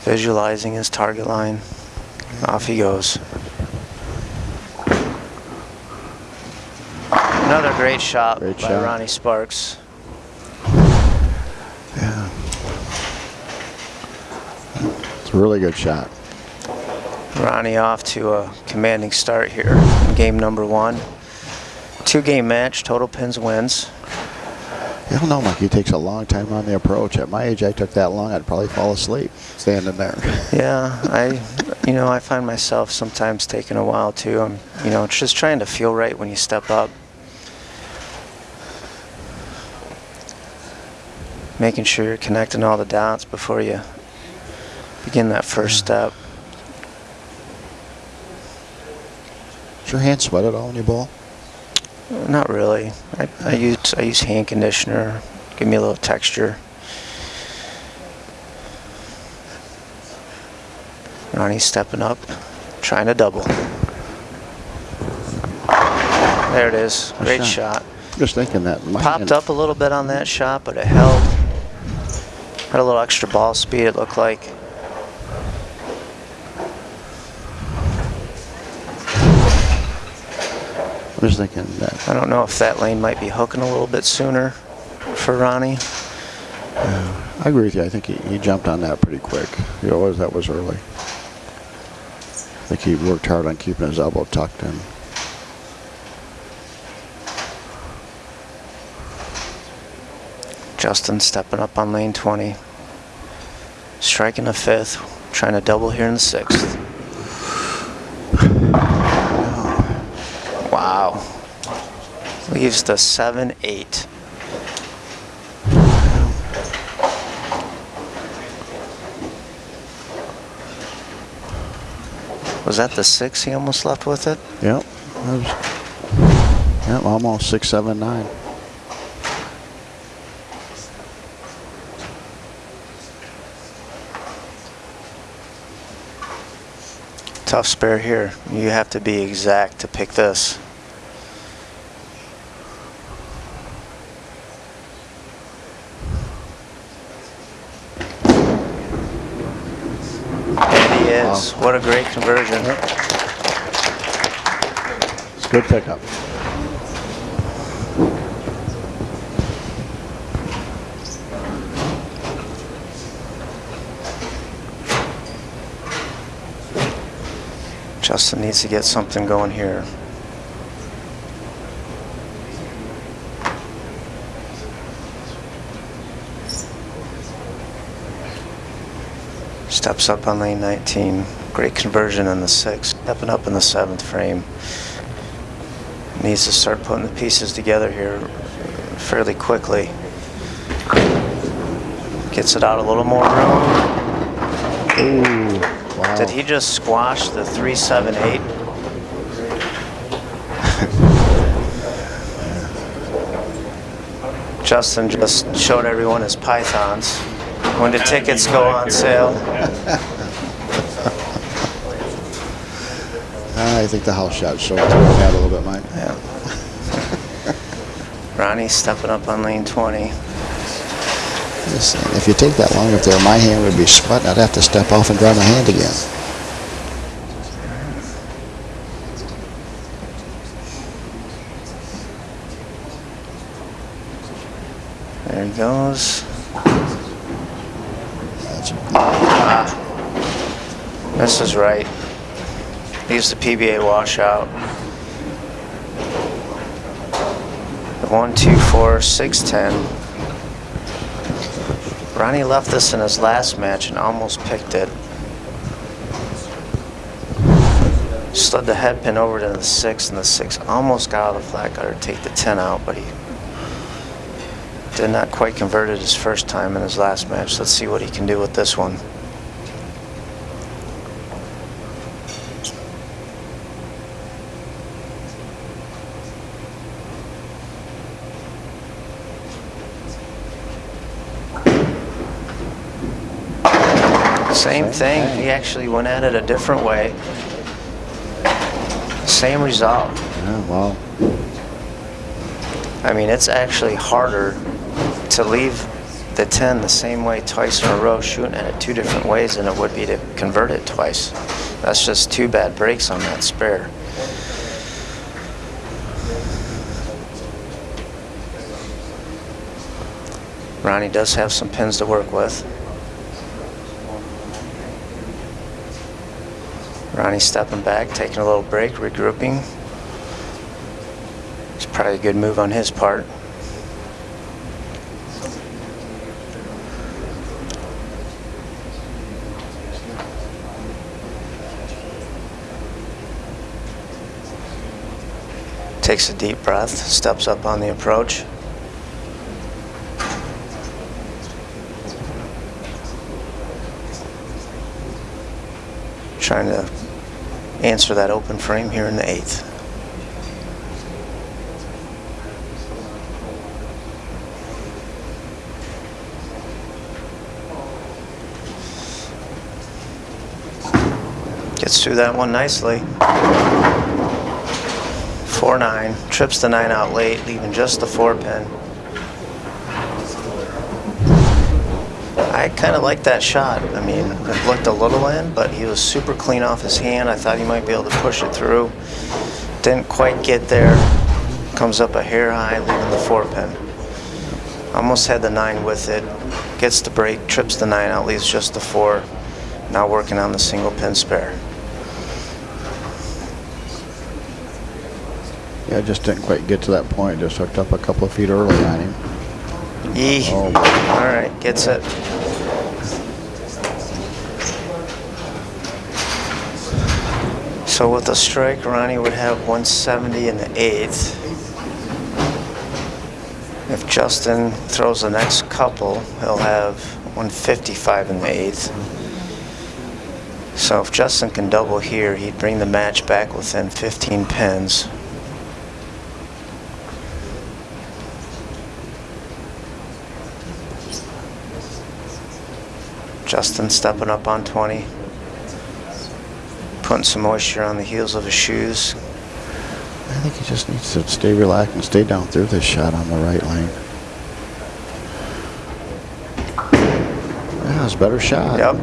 Visualizing his target line. Off he goes. Another great shot Great by shot. Ronnie Sparks. Yeah. It's a really good shot. Ronnie off to a commanding start here in game number one. Two game match, total pins wins. You don't know, Mike. He takes a long time on the approach. At my age, I took that long. I'd probably fall asleep standing there. [LAUGHS] Yeah, I, you know, I find myself sometimes taking a while too. I'm, you know, just trying to feel right when you step up. Making sure you're connecting all the dots before you begin that first step. Does your hand sweat at all when you bowl? Not really. I, I use I use hand conditioner, give me a little texture. Ronnie's stepping up, trying to double. There it is. Great shot. shot. Just thinking that. My Popped up a little bit on that shot, but it held. Had a little extra ball speed, it looked like. Thinking that. I don't know if that lane might be hooking a little bit sooner for Ronnie. I agree with you. I think he, he jumped on that pretty quick. You know, was that was early. I think he worked hard on keeping his elbow tucked in. Justin stepping up on lane 20. Striking a fifth, trying to double here in the sixth. Wow. Leaves the 7 8. Was that the six he almost left with it? Yep. Was, yep, almost six, seven, nine. Tough spare here. You have to be exact to pick this. And he is. What a great conversion. It's a good pickup. Justin needs to get something going here. Steps up on lane 19. Great conversion in the sixth. Stepping up in the seventh frame. Needs to start putting the pieces together here fairly quickly. Gets it out a little more room. Ooh, wow. Did he just squash the 378? [LAUGHS] Justin just showed everyone his pythons. When the tickets go on sale. [LAUGHS] I think the house shot through that a little bit, Mike. Yeah. [LAUGHS] Ronnie stepping up on lane 20. Listen, if you take that long up there, my hand would be sweating. I'd have to step off and dry my hand again. There he goes. That's ah. This is right. Leaves the PBA washout. One, two, four, six, ten. Ronnie left this in his last match and almost picked it. Slid the head pin over to the six, and the six almost got out of the flat gutter to take the ten out, but he did not quite convert it his first time in his last match. Let's see what he can do with this one. Same thing. He actually went at it a different way. Same result. yeah, well, I mean, it's actually harder to leave the 10 the same way twice in a row shooting at it two different ways than it would be to convert it twice. That's just two bad breaks on that spare. Ronnie does have some pins to work with. Ronnie stepping back, taking a little break, regrouping. It's probably a good move on his part. Takes a deep breath, steps up on the approach. Trying to answer that open frame here in the eighth. Gets through that one nicely. 4-9, trips the 9 out late, leaving just the 4 pin. I kind of like that shot. I mean, it looked a little in, but he was super clean off his hand. I thought he might be able to push it through. Didn't quite get there. Comes up a hair high, leaving the 4 pin. Almost had the 9 with it. Gets the break, trips the 9 out, leaves just the 4. Now working on the single pin spare. yeah, just didn't quite get to that point. Just hooked up a couple of feet early on him. Yee. Oh. All right, gets it. So with a strike, Ronnie would have 170 in the eighth. If Justin throws the next couple, he'll have 155 in the eighth. So if Justin can double here, he'd bring the match back within 15 pins. Justin stepping up on 20. Putting some moisture on the heels of his shoes. I think he just needs to stay relaxed and stay down through this shot on the right lane. Yeah, it's a better shot. Yep,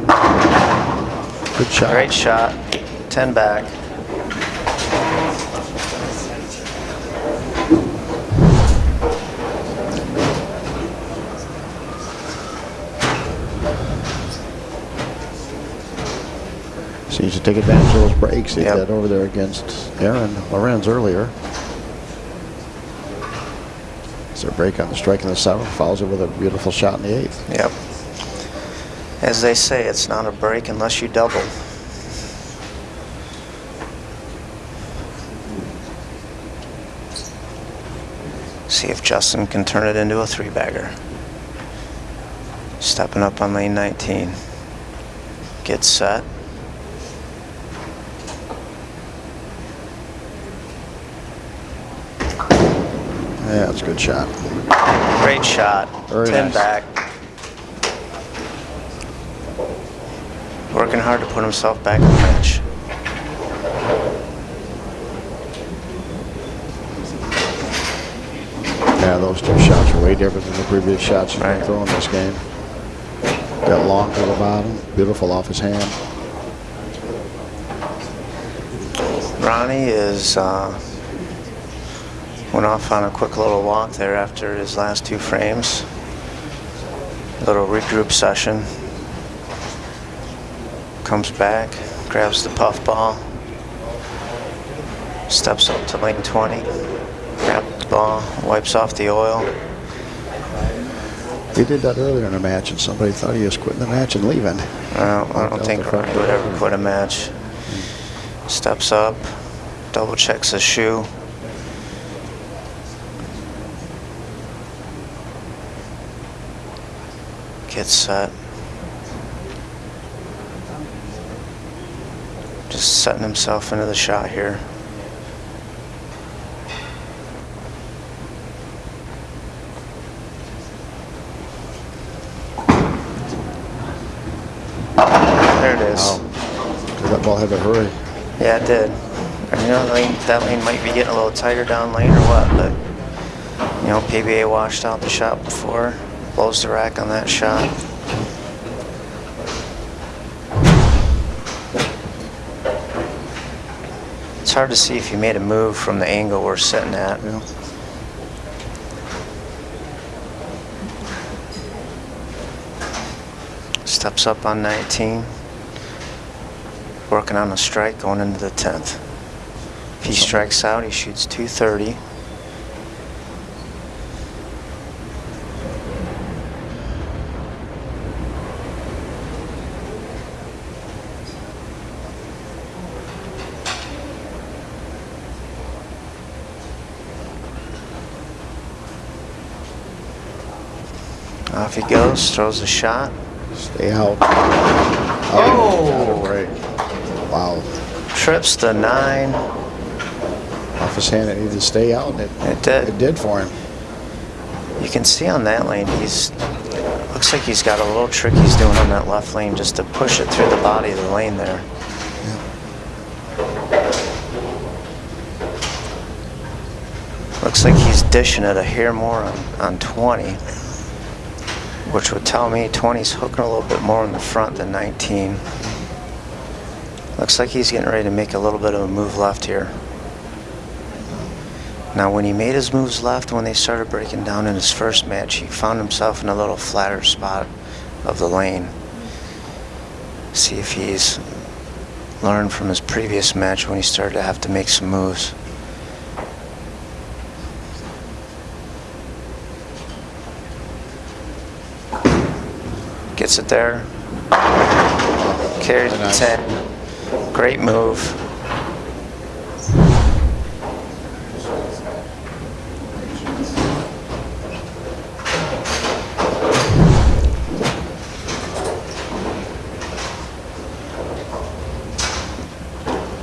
Good shot. great shot. 10 back. So you should take advantage of those breaks. He Yep. had over there against Aaron Lorenz earlier. It's a break on the strike in the seventh, follows it with a beautiful shot in the eighth. Yep. As they say, it's not a break unless you double. See if Justin can turn it into a three bagger. Stepping up on lane 19. Gets set. It's a good shot. Great shot. Very 10 nice. back. Working hard to put himself back in the match. Yeah, those two shots are way different than the previous shots he's been throwing this game. That long to the bottom, beautiful off his hand. Ronnie is uh, went off on a quick little walk there after his last two frames. Little regroup session. Comes back, grabs the puff ball, steps up to lane 20, grabs the ball, wipes off the oil. He did that earlier in the match, and somebody thought he was quitting the match and leaving. Uh, I don't think Ronnie would ever quit a match. Steps up, double checks his shoe. Gets set. Just setting himself into the shot here. There it is. Wow. That ball had to hurry. Yeah, it did. And, you know, lane, that lane might be getting a little tighter down lane or what, but you know, PBA washed out the shot before, blows the rack on that shot. It's hard to see if you made a move from the angle we're sitting at. Yeah. Steps up on 19. Working on a strike going into the 10th. If he strikes out, he shoots 230. Off he goes, throws a shot. Stay out. Oh! oh right. Wow. Trips the nine. Off his hand, it needed to stay out, and it, It did. it did for him. You can see on that lane, he's looks like he's got a little trick he's doing on that left lane just to push it through the body of the lane there. Looks like he's dishing it a hair more on, on 20, which would tell me 20's hooking a little bit more in the front than 19. Looks like he's getting ready to make a little bit of a move left here. Now, when he made his moves left, when they started breaking down in his first match, he found himself in a little flatter spot of the lane. See if he's learned from his previous match when he started to have to make some moves. Gets it there. Carries Nice. 10. Great move.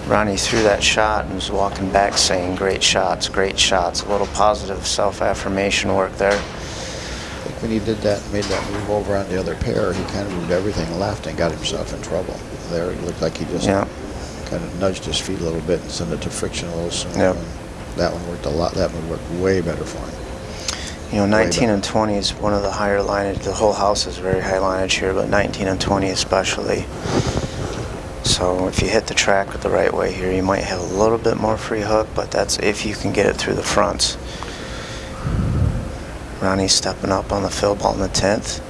Ronnie threw that shot and was walking back saying, great shots, great shots. A little positive self-affirmation work there. When he did that, made that move over on the other pair, he kind of moved everything left and got himself in trouble. There, it looked like he just Yeah. kind of nudged his feet a little bit and sent it to friction a little sooner. Yep. That one worked a lot. That one worked way better for him. You know, 19 and 20 is one of the higher lineage. The whole house is very high lineage here, but 19 and 20 especially. So if you hit the track with the right way here, you might have a little bit more free hook, but that's if you can get it through the fronts. Ronnie's stepping up on the fill ball in the 10th.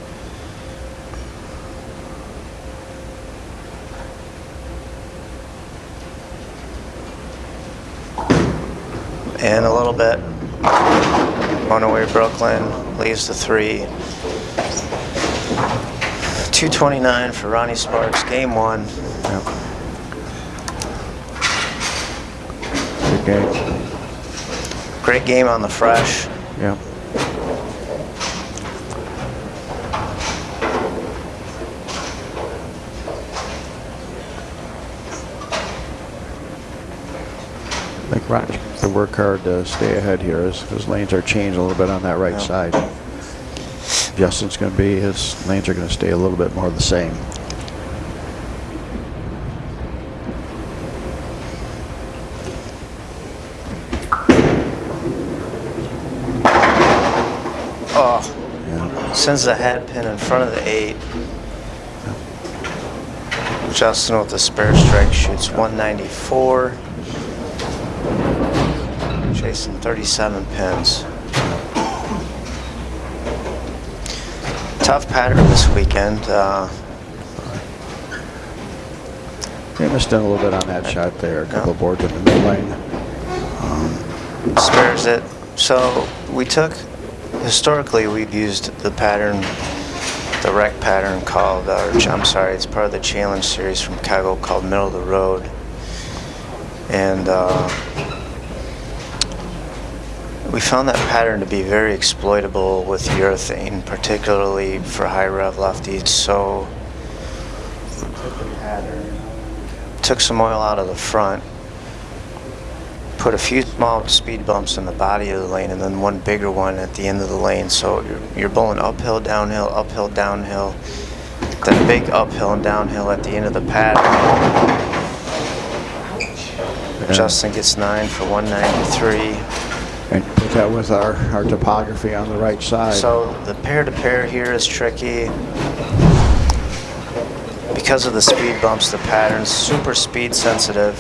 And a little bit. On away Brooklyn, leaves the three. 229 for Ronnie Sparks, game one. Good game. Great game on the fresh. Yeah. to work hard to stay ahead here as, lanes are changed a little bit on that right yeah. side. Justin's going to be, his lanes are going to stay a little bit more the same. Oh, yeah. sends the head pin in front of the eight. Justin with the spare strike shoots 194. Chasing 37 pins. Tough pattern this weekend. Uh, He missed in a little bit on that shot there. A couple of boards in the mid lane. spares it. So we took, historically, we've used the pattern, the rec pattern called, or I'm sorry, it's part of the challenge series from Chicago called Middle of the Road. And uh, we found that pattern to be very exploitable with urethane, particularly for high rev lefties. So took took some oil out of the front, put a few small speed bumps in the body of the lane and then one bigger one at the end of the lane. So you're, you're bowling uphill, downhill, uphill, downhill, then big uphill and downhill at the end of the pattern. Justin gets nine for 193. And put that with our, our topography on the right side. So the pair to pair here is tricky. Because of the speed bumps, the pattern's super speed sensitive.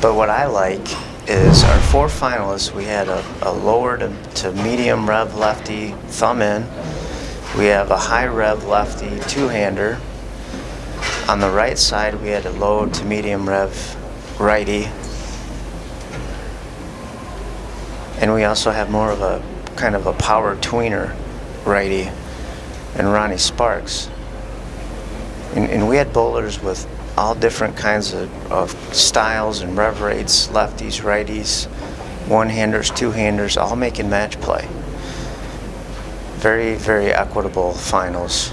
But what I like is our four finalists, we had a, a lower to, to medium rev lefty thumb in. We have a high rev lefty two-hander. On the right side, we had a low to medium rev righty. And we also have more of a kind of a power tweener righty and Ronnie Sparks. And, and we had bowlers with all different kinds of, of styles and rev rates, lefties, righties, one-handers, two-handers, all making match play. Very, very equitable finals.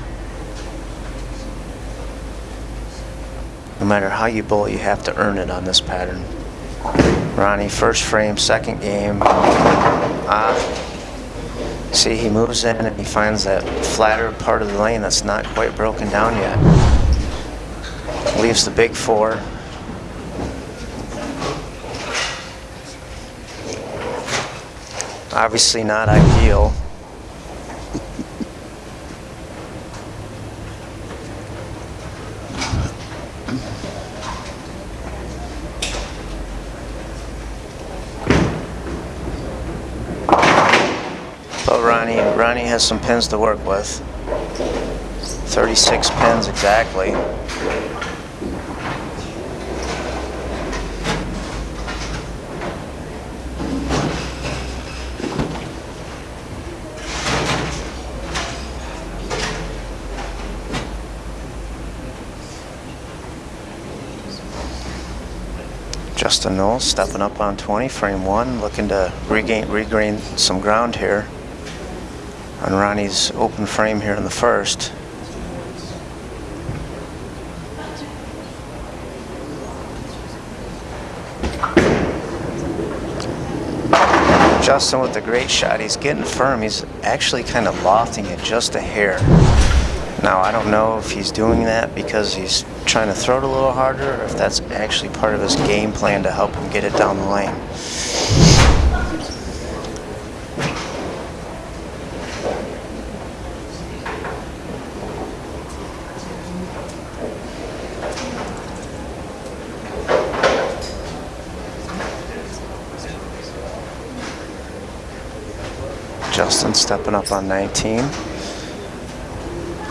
No matter how you bowl, you have to earn it on this pattern. Ronnie, first frame, second game. Ah, see, he moves in and he finds that flatter part of the lane that's not quite broken down yet. Leaves the big four. Obviously not ideal. But Ronnie, Ronnie has some pins to work with. 36 pins exactly. Justin Knowles stepping up on 20, frame one, looking to regain, regain some ground here on Ronnie's open frame here in the first. Justin with the great shot. He's getting firm. He's actually kind of lofting it just a hair. Now, I don't know if he's doing that because he's trying to throw it a little harder or if that's actually part of his game plan to help him get it down the lane. Justin stepping up on 19.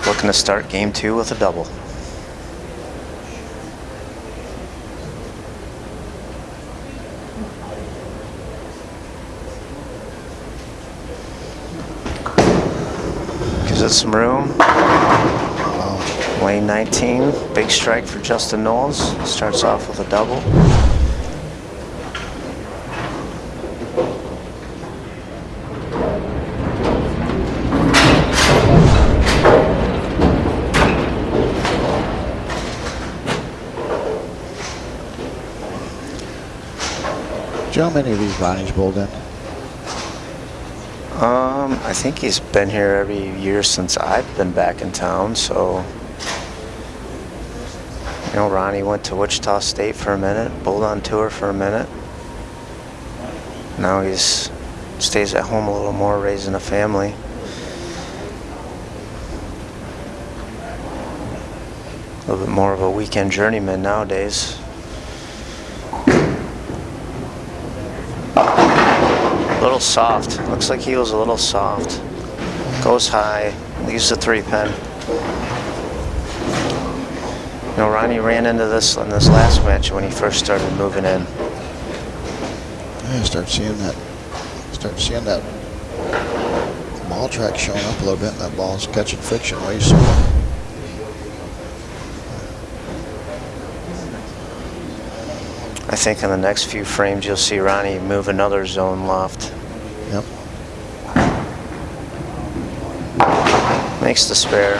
Looking to start game two with a double. Gives it some room. Lane 19, big strike for Justin Knowles. Starts off with a double. Joe, many of these Ronnie's bowled in. Um, I think he's been here every year since I've been back in town, so. You know, Ronnie went to Wichita State for a minute, bowled on tour for a minute. Now he's stays at home a little more, raising a family. A little bit more of a weekend journeyman nowadays. Little soft. Looks like he was a little soft. Goes high. Leaves the three pin. You know, Ronnie ran into this in this last match when he first started moving in. Yeah, start seeing that. Start seeing that ball track showing up a little bit. And that ball's catching friction way sooner. I think in the next few frames you'll see Ronnie move another zone loft. Yep. Makes the spare.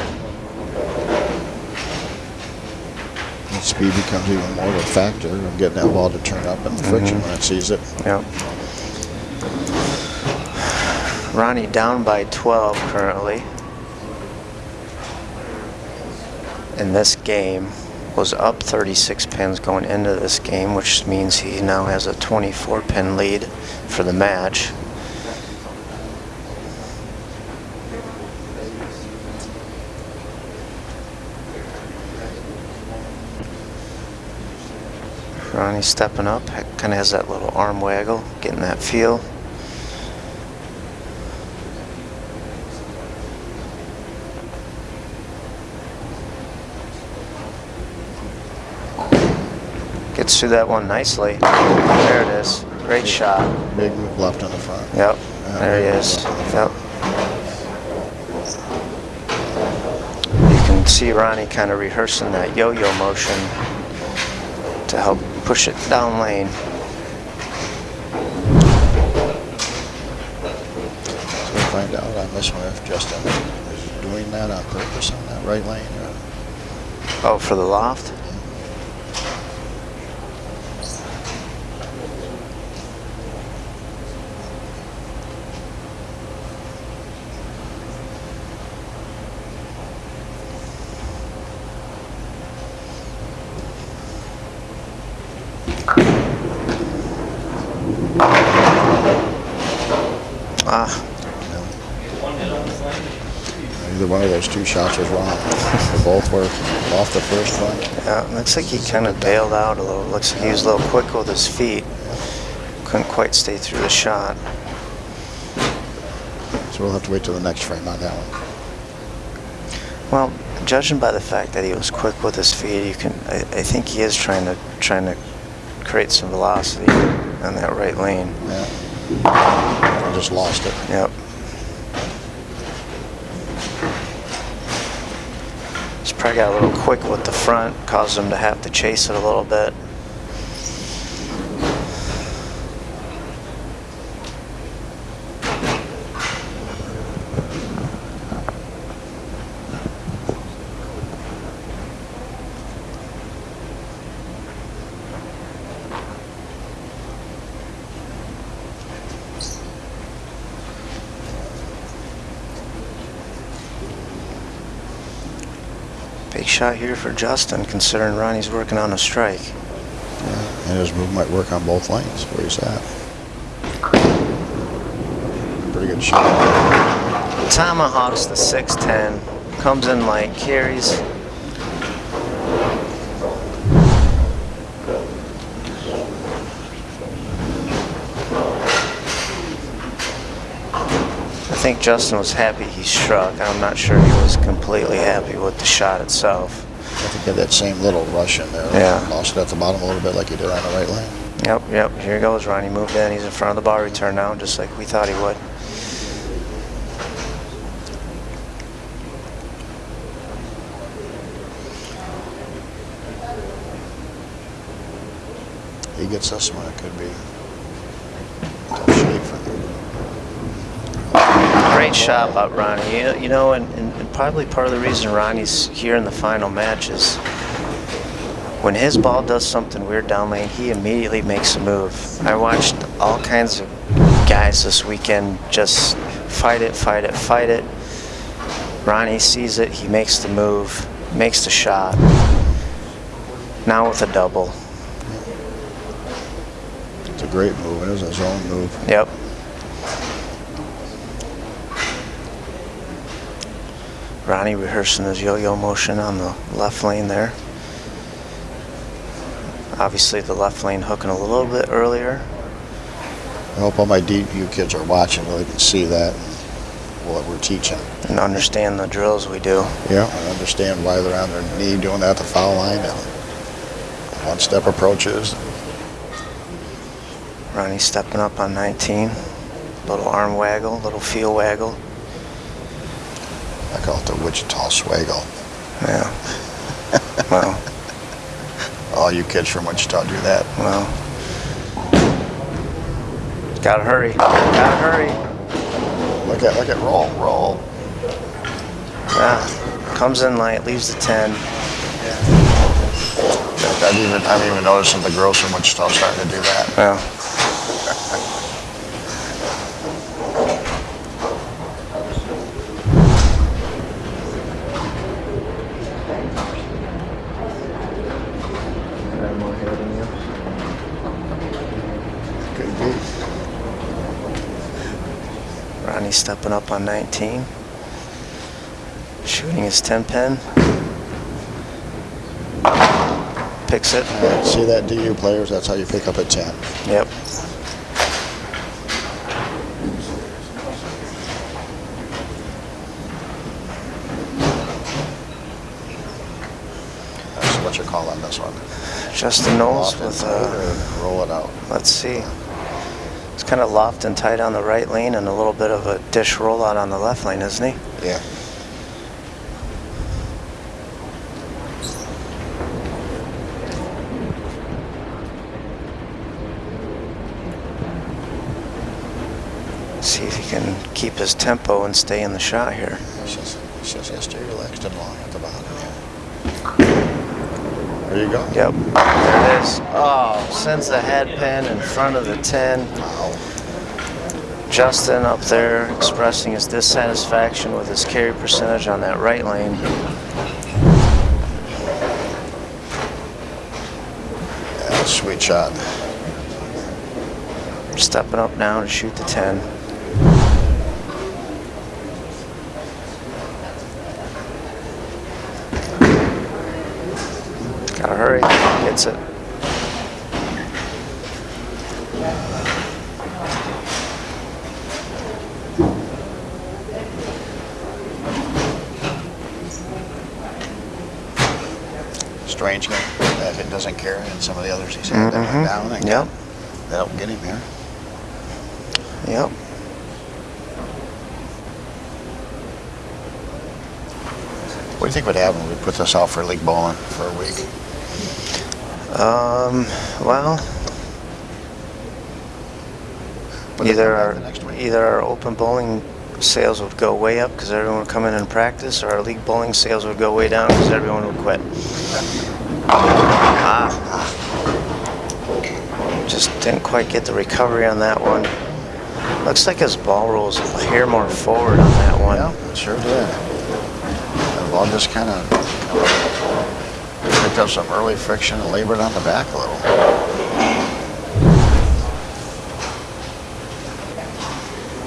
And speed becomes even more of a factor of getting that ball to turn up and the friction mm-hmm. when it sees it. Yep. Ronnie down by 12 currently. In this game was up 36 pins going into this game, which means he now has a 24 pin lead for the match. Ronnie stepping up, kind of has that little arm waggle, getting that feel. Gets through that one nicely. There it is. Great shot. Big move left on the front. Yep. Yeah, There he is. the Yep. You can see Ronnie kind of rehearsing that yo-yo motion to help push it down lane. So we'll find out on this one if Justin is doing that on purpose on that right lane. Or Oh, for the loft? Ah, either one of shots was wrong. they both were off the first one. yeah, looks like he kind of bailed out a little. Looks like he was a little quick with his feet. Couldn't quite stay through the shot. So we'll have to wait till the next frame on that one. Well, judging by the fact that he was quick with his feet, you can. I, I think he is trying to trying to create some velocity on that right lane. Yeah. I just lost it. Yep. He's probably got a little quick with the front, caused them to have to chase it a little bit. Shot here for Justin, considering Ronnie's working on a strike. Yeah. And his move might work on both lanes where he's at. Pretty good shot. Tomahawks the 610, comes in light, carries. Think Justin was happy he struck. I'm not sure he was completely happy with the shot itself. I think he had that same little rush in there. Yeah. Lost it at the bottom a little bit like he did on the right lane. Yep, yep, here he goes. Ronnie moved in. He's in front of the bar return now, just like we thought he would. He gets us one, could be tough shape for him. Great shot by Ronnie. You, you know, and, and, and probably part of the reason Ronnie's here in the final match is when his ball does something weird down lane, he immediately makes a move. I watched all kinds of guys this weekend just fight it, fight it, fight it. Ronnie sees it, he makes the move, makes the shot. Now with a double. It's a great move. It was a zone move. Yep. Ronnie rehearsing his yo-yo motion on the left lane there. Obviously the left lane hooking a little bit earlier. I hope all my DU kids are watching so they can see that, and what we're teaching. and understand the drills we do. Yeah. I understand why they're on their knee doing that at the foul line and one-step approaches. Ronnie stepping up on 19. Little arm waggle, little feel waggle. I call it the Wichita swaggle. Yeah. well, [LAUGHS] All you kids from Wichita do that. well. Gotta hurry. Gotta hurry. Look at, look at, roll, roll. Yeah. Comes in light, leaves the 10. I've even, I've even noticed that the girls from Wichita starting to do that. Well, Could be. Ronnie stepping up on 19. Shooting his 10 pin. Picks it. See that DU players? That's how you pick up a 10. Yep. That's what you call on this one. Justin Knowles and with uh, or roll it out. Let's see. It's kind of loft and tight on the right lane and a little bit of a dish rollout on the left lane, isn't he? Yeah. See if he can keep his tempo and stay in the shot here. It's just, it's just has to relaxed and long at the bottom. Yeah. There you go. Yep, there it is. Oh, sends the head pin in front of the 10. Justin up there expressing his dissatisfaction with his carry percentage on that right lane. Yeah, sweet shot. Stepping up now to shoot the 10. Gotta hurry. Gets it. Strange game. If it doesn't carry, and some of the others he's had that Mhm. went down and Yep. that'll get him here. Yep. What do you think would happen if we put this out for league bowling for a week? Um, well, either our the next week. either our open bowling sales would go way up because everyone would come in and practice, or our league bowling sales would go way down because everyone would quit. Ah, [SIGHS] just didn't quite get the recovery on that one. Looks like his ball rolls a hair more forward on that one. Yeah, sure did. The ball just kind of picked up some early friction and labored on the back a little.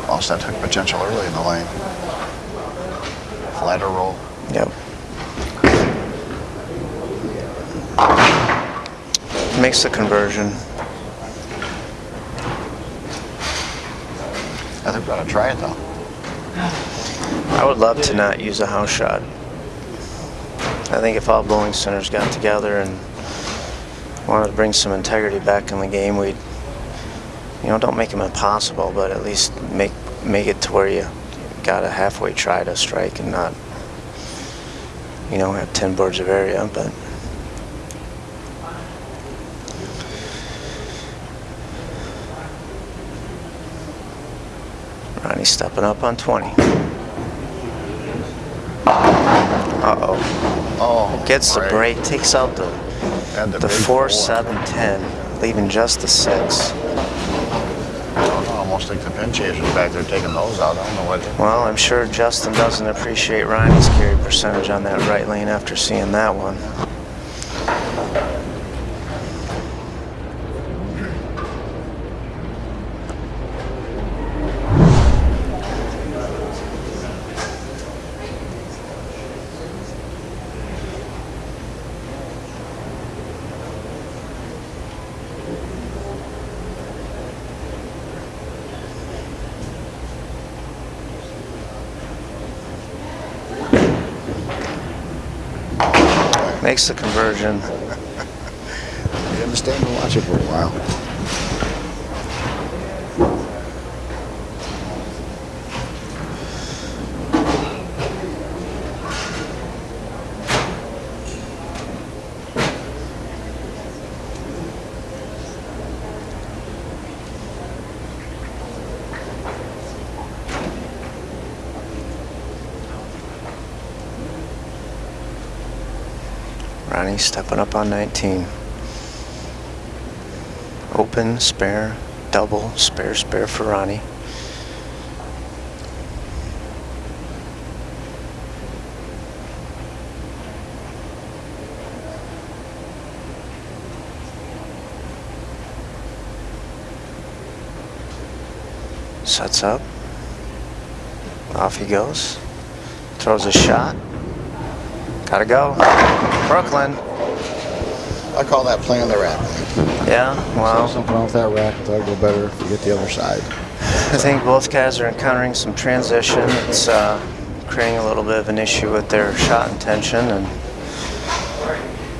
Lost that hook potential early in the lane. Flatter roll. Yep. Makes the conversion. I think we ought to try it though. I would love to not use a house shot. I think if all bowling centers got together and wanted to bring some integrity back in the game, we'd, you know, don't make them impossible, but at least make make it to where you got a halfway try to strike and not, you know, have 10 boards of area. But Stepping up on 20. Uh-oh. Oh, Gets the break, takes out the, the big 4, 7, 10, leaving just the 6. I don't know, almost like the pin chasers back there taking those out. I don't know what. Well, I'm sure Justin doesn't appreciate Ryan's carry percentage on that right lane after seeing that one. Makes the conversion. You understand and watch it for a while. Stepping up on 19. Open, spare, double, spare, spare for Ronnie. Sets up. Off he goes. Throws a shot. Gotta go. Brooklyn. I call that playing the rack. Yeah, well, Something off that rack, I thought it'd go better if you get the other side. I think both guys are encountering some transition. It's uh, creating a little bit of an issue with their shot intention, and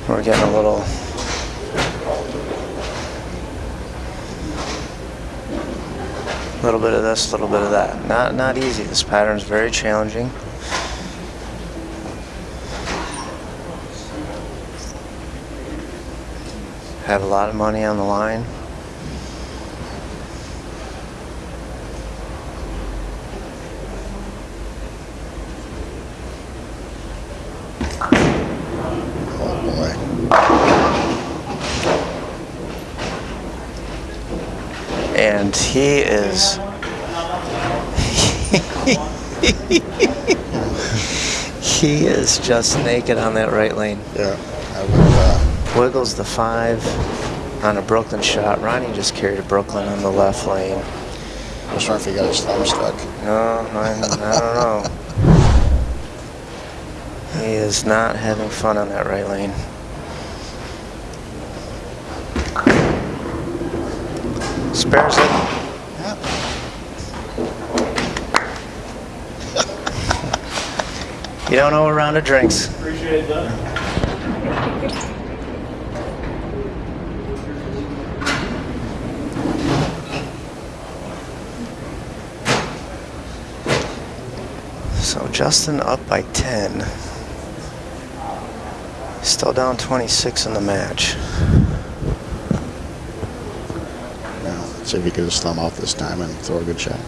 we're getting a little. a little bit of this, a little bit of that. Not not easy. This pattern is very challenging. Have a lot of money on the line. Oh boy. and he is [LAUGHS] he is just naked on that right lane Yeah. I would, wiggles the five on a brooklyn shot. Ronnie just carried a brooklyn on the left lane. I was wondering if he got his thumb stuck. no i, I don't know. He is not having fun on that right lane. Spares it. [LAUGHS] You don't know a round of drinks. Appreciate that. So Justin up by 10. Still down 26 in the match. Now, let's see if he can just thumb off this time and throw a good shot.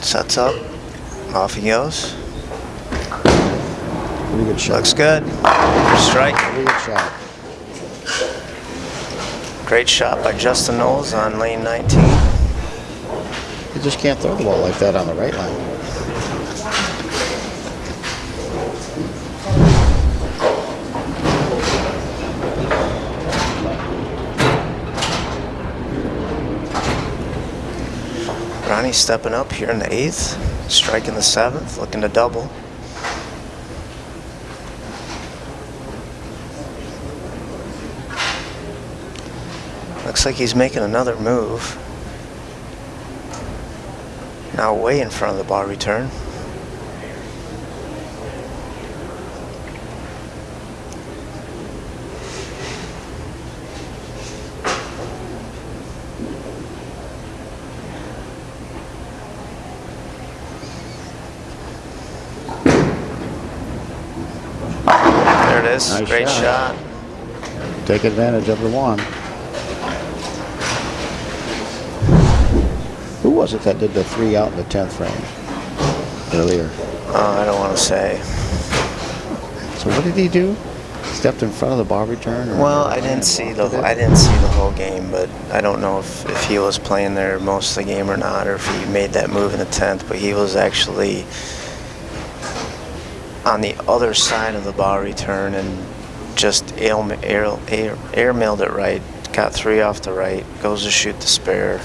Sets up. Off he goes. Pretty good shot. Looks good. Strike. Pretty good shot. Great shot by Justin Knowles on lane 19. You just can't throw the ball like that on the right line. Ronnie stepping up here in the eighth. Striking the seventh. Looking to double. Looks like he's making another move. Now way in front of the bar return. There it is. Nice Great shot. shot. Take advantage of the one. Was it that did the three out in the 10th frame earlier? Oh, I don't want to say. So what did he do? Stepped in front of the bar return? or- Well, I didn't see the I didn't see the whole game, but I don't know if, if he was playing there most of the game or not, or if he made that move in the tenth. But he was actually on the other side of the bar return and just air air air, air mailed it right. Got three off the right. Goes to shoot the spare.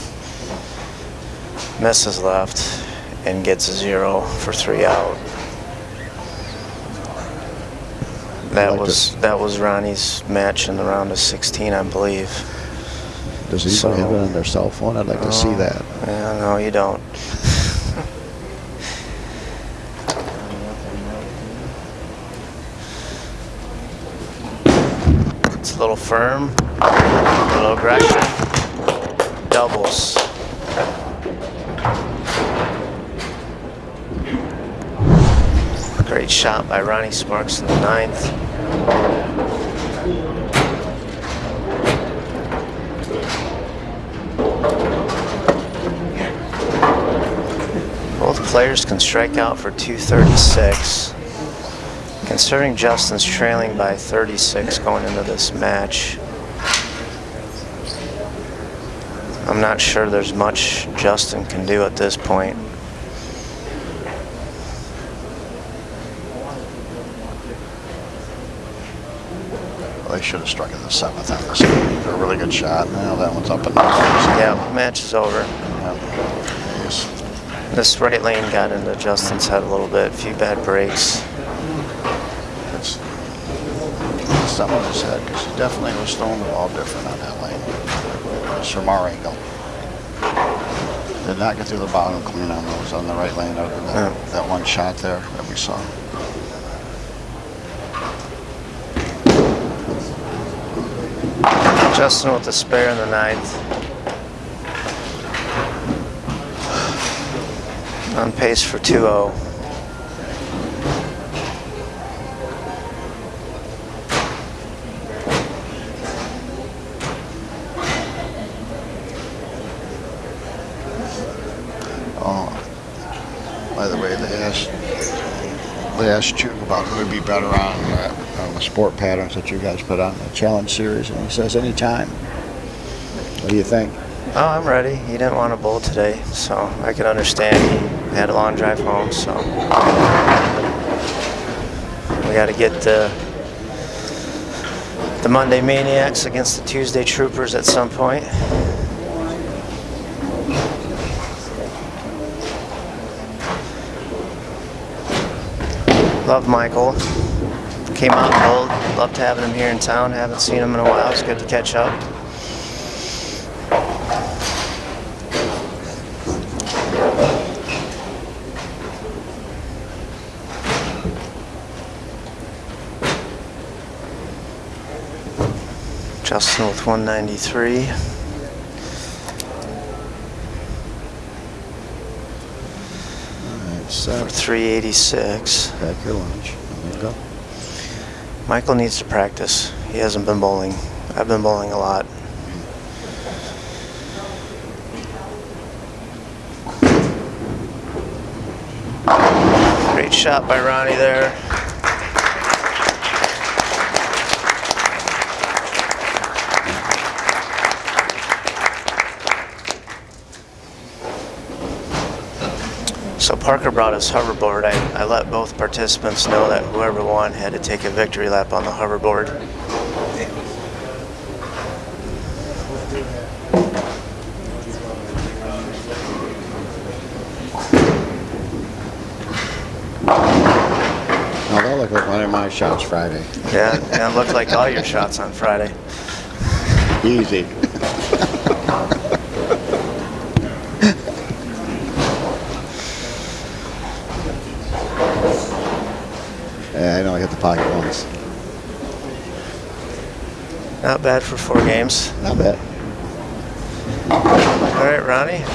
Misses left and gets a zero for three out. That like was this. that was Ronnie's match in the round of 16, I believe. Does he So- have it on their cell phone? I'd like to see that. Yeah, no, you don't. [LAUGHS] it's a little firm, a little aggression, doubles. Great shot by Ronnie Sparks in the ninth. Both players can strike out for 236. Considering Justin's trailing by 36 going into this match, I'm not sure there's much Justin can do at this point. Should have struck in the seventh on this. A really good shot. Now that one's up and down. Yeah, match is over. Yes. This right lane got into Justin's head a little bit, a few bad breaks. It's, it's something in his head because he definitely was throwing the ball different on that lane. It's from our angle. Did not get through the bottom clean on those on the right lane other than that, Yeah. that one shot there that we saw. Justin with the spare in the ninth. On pace for oh. 2-0. Oh, by the way, they asked they asked you about who would be better on the sport patterns that you guys put on the challenge series, and he says anytime. What do you think? Oh, I'm ready. He didn't want to bowl today, so I can understand. He had a long drive home, so we got to get the the Monday Maniacs against the Tuesday Troopers at some point. Love Michael. Came out cold. Loved having him here in town. Haven't seen him in a while. It's good to catch up. Justin with 193. All right, For 386. Pack your lunch. Michael needs to practice. He hasn't been bowling. I've been bowling a lot. Great shot by Ronnie there. So Parker brought his hoverboard. I, I let both participants know that whoever won had to take a victory lap on the hoverboard. Now that looked like one of my shots Friday. Yeah, yeah, it looked like all your shots on Friday. Easy. yeah, I know I hit the pocket once. Not bad for four games. Not bad. All right, Ronnie.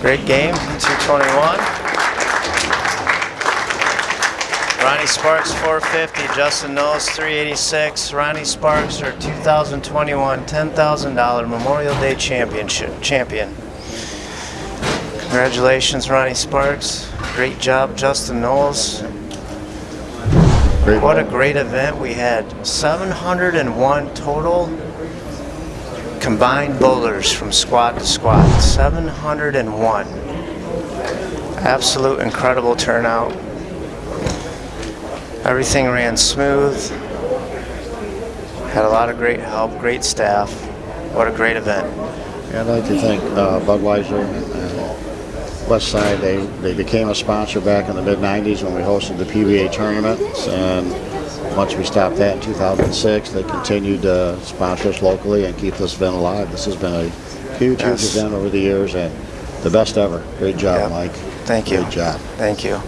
Great game, 221. Ronnie Sparks 450, Justin Knowles 386. Ronnie Sparks our 2021 $10,000 Memorial Day Championship champion. Congratulations, Ronnie Sparks. Great job, Justin Knowles. Great What a great event we had. 701 total combined bowlers from squad to squad. 701. Absolute incredible turnout. Everything ran smooth. Had a lot of great help, great staff. What a great event. Yeah, I'd like to thank uh, Budweiser West Side. They, they became a sponsor back in the mid 90s when we hosted the PBA tournaments. And once we stopped that in 2006, they continued to sponsor us locally and keep this event alive. This has been a huge, Yes. huge event over the years and the best ever. Great job, Yep. Mike. Thank you. Great job. Thank you.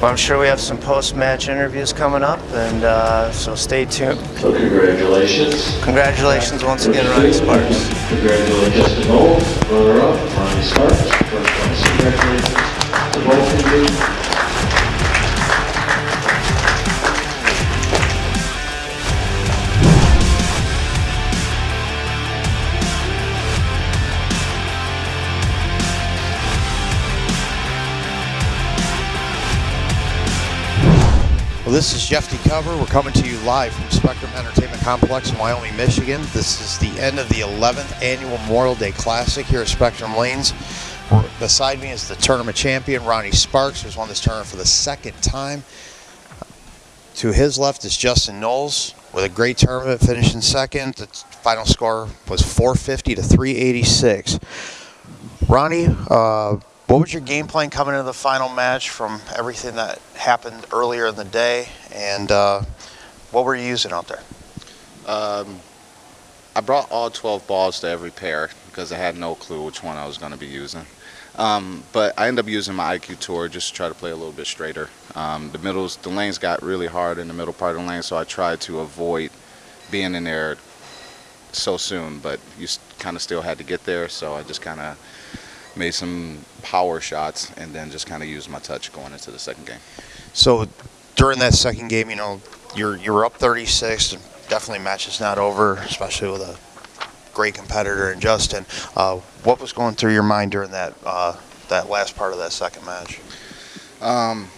Well, I'm sure we have some post-match interviews coming up, and uh, so stay tuned. So congratulations. Congratulations once again, Ronnie Sparks. Congratulations Justin Knowles, runner-up, Ronnie Sparks. Congratulations. Well, this is Jeff DeCover. We're coming to you live from Spectrum Entertainment Complex in Wyoming, Michigan. This is the end of the 11th annual Memorial Day Classic here at Spectrum Lanes. Beside me is the tournament champion, Ronnie Sparks, who's won this tournament for the second time. To his left is Justin Knowles with a great tournament, finishing second. The final score was 450 to 386. Ronnie, uh, what was your game plan coming into the final match from everything that happened earlier in the day, and uh, what were you using out there? Um, I brought all 12 balls to every pair because I had no clue which one I was going to be using. Um, but I end up using my IQ tour just to try to play a little bit straighter. Um, the middles, the lanes got really hard in the middle part of the lane, so I tried to avoid being in there so soon. But you kind of still had to get there, so I just kind of made some power shots and then just kind of used my touch going into the second game. So during that second game, you know, you're you were up 36. Definitely match is not over, especially with a great competitor in Justin. Uh, what was going through your mind during that uh, that last part of that second match? Um,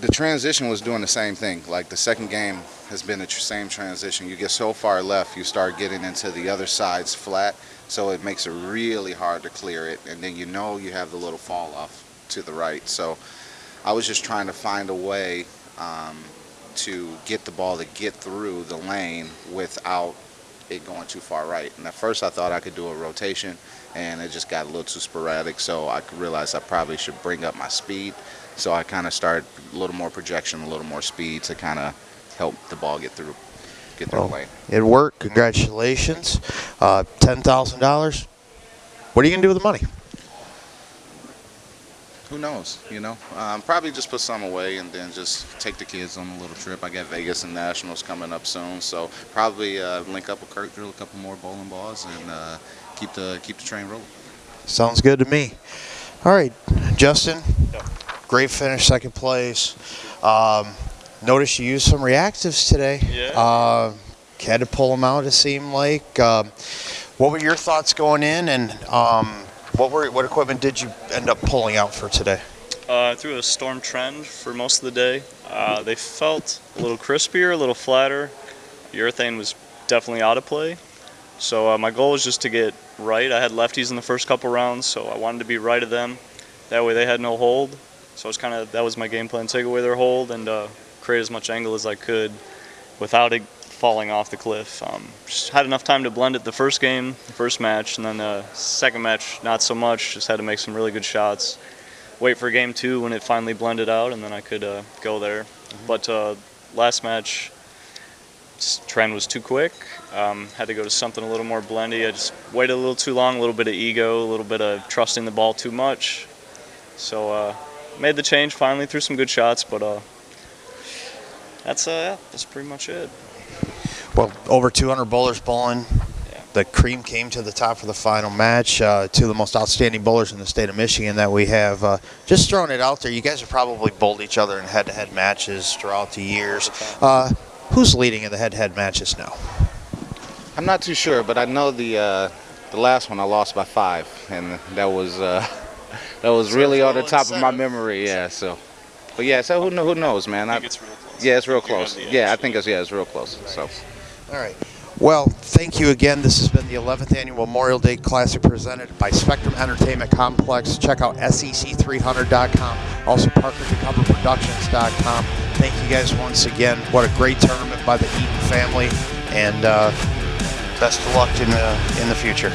the transition was doing the same thing. Like the second game has been the tr- same transition. You get so far left, you start getting into the other side's flat, so it makes it really hard to clear it. And then you know you have the little fall off to the right. So I was just trying to find a way um, to get the ball to get through the lane without it going too far right. And at first I thought I could do a rotation, and it just got a little too sporadic. So I realized I probably should bring up my speed. So I kind of started a little more projection, a little more speed to kind of help the ball get through, get through Well, the lane. It worked. Congratulations. Uh, Ten thousand dollars. What are you gonna do with the money? Who knows? You know, um, probably just put some away and then just take the kids on a little trip. I got Vegas and Nationals coming up soon, so probably uh, link up with Kurt, drill a couple more bowling balls, and uh, keep the keep the train rolling. Sounds good to me. All right, Justin. Great finish, second place. Um, notice you used some reactives today. Yeah. Uh, had to pull them out. It seemed like. Um, what were your thoughts going in, and um, what were what equipment did you end up pulling out for today? Uh, I a Storm Trend for most of the day. Uh, they felt a little crispier, a little flatter. Urethane was definitely out of play. So uh, my goal was just to get right. I had lefties in the first couple rounds, so I wanted to be right of them. That way they had no hold. So it was kind of that was my game plan: take away their hold and uh, create as much angle as I could without it falling off the cliff. Um, just had enough time to blend it the first game, the first match, and then the second match not so much. Just had to make some really good shots. Wait for game two when it finally blended out, and then I could uh, go there. But uh, last match, trend was too quick. Um, had to go to something a little more blendy. I just waited a little too long. A little bit of ego, a little bit of trusting the ball too much. So uh, made the change finally. Threw some good shots, but uh, that's uh, that's pretty much it. Well, over 200 bowlers bowling. The cream came to the top for the final match. Uh, two of the most outstanding bowlers in the state of Michigan that we have. Uh, just throwing it out there, you guys have probably bowled each other in head-to-head matches throughout the years. Uh, who's leading in the head-to-head matches now? I'm not too sure, but I know the uh, the last one I lost by five, and that was uh, [LAUGHS] that was really it's on the top of my memory. Yeah. So, but yeah. So who who knows, man? I think it's real close. yeah, it's real I think you're close. Yeah, I think it's yeah, it's real close. So. All right. Well, thank you again. This has been the 11th annual Memorial Day Classic presented by Spectrum Entertainment Complex. Check out E SEC300.com, also ParkerToCoverProductions.com. Thank you guys once again. What a great tournament by the Eaton family, and uh, best of luck in the in the future.